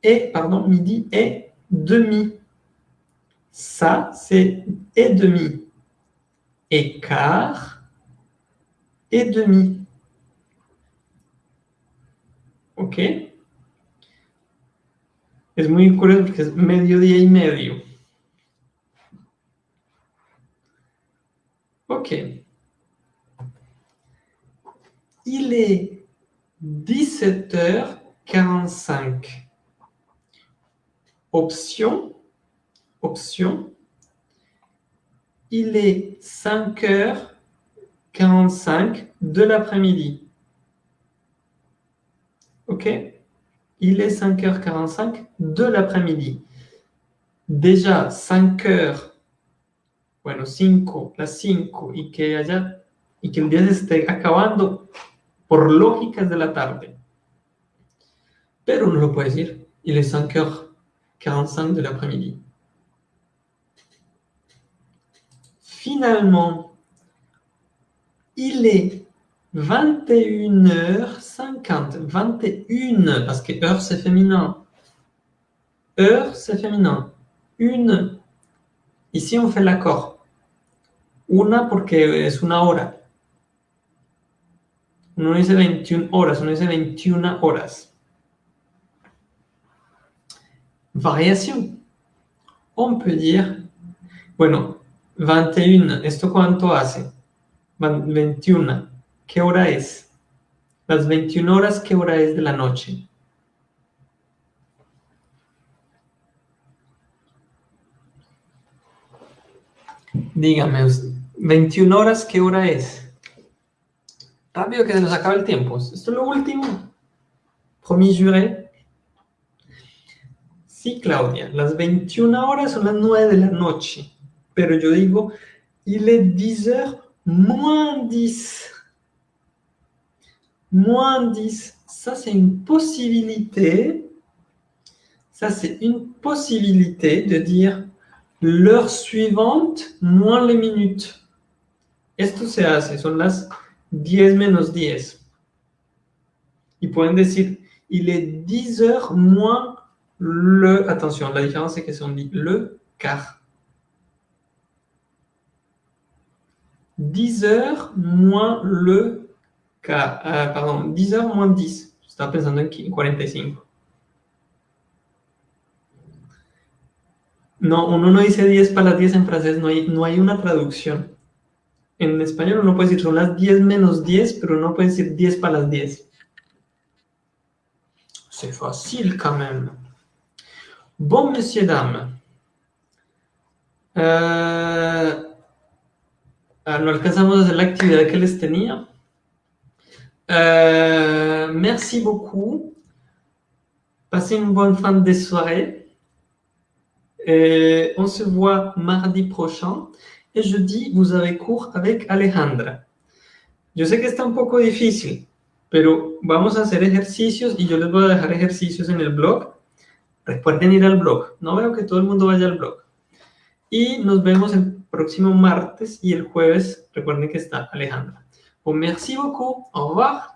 et pardon midi et demi. Ça c'est et demi. Et quart et demi. OK Es muy curioso porque es mediodía y medio. Ok. Il est 17h45. Option. Option. Il est 5h45 de l'après-midi. OK il est 5h45 de l'après-midi. Déjà 5h, bueno, 5, las 5, y que, haya, y que el día se esté acabando por lógicas de la tarde. Pero uno lo puede decir, il est 5h45 de l'après-midi. Finalement, il est 21h50. 21, parce que heure, c'est féminin. Heure, c'est féminin. Une. Ici, on fait l'accord. Una porque es una hora. Uno dice 21 horas, uno dice 21 horas. Variation. On peut dire, bueno, 21, ¿esto cuánto hace? 21. ¿Qué hora es? Las 21 horas, ¿qué hora es de la noche? Dígame, 21 horas, ¿qué hora es? Rápido que se nos acaba el tiempo. Esto es lo último. Promis juré. Sí, Claudia, las 21 horas son las 9 de la noche. Pero yo digo, il est 10 heures moins 10. Moins 10. Ça, c'est une possibilité. Ça, c'est une possibilité de dire l'heure suivante moins les minutes. Esto se hace, son las 10 menos 10. Y pueden decir, il est 10 heures moins le... Attention, la différence c'est que si on dit le quart. 10 heures moins le quart. Euh, pardon, 10 heures moins 10. Estaba pensando en 45. No, uno no dice 10 para las 10 en francés, no hay, no hay una traducción. En español uno puede decir son las 10 menos 10, pero no puede decir 10 para las 10. C'est facile quand même. Bon, messieurs, dames. Ah, no alcanzamos a hacer la actividad que les tenía. Euh, merci beaucoup. Passez une bonne fin de soirée. Et on se voit mardi prochain. Et jeudi, vous avez cours avec Alejandra. Yo sé que está un poco difícil, pero vamos a hacer ejercicios y yo les voy a dejar ejercicios en el blog. Recuerden ir al blog. No veo que todo el mundo vaya al blog. Y nos vemos el próximo martes y el jueves. Recuerden que está Alejandra. Bon, merci beaucoup. Au revoir.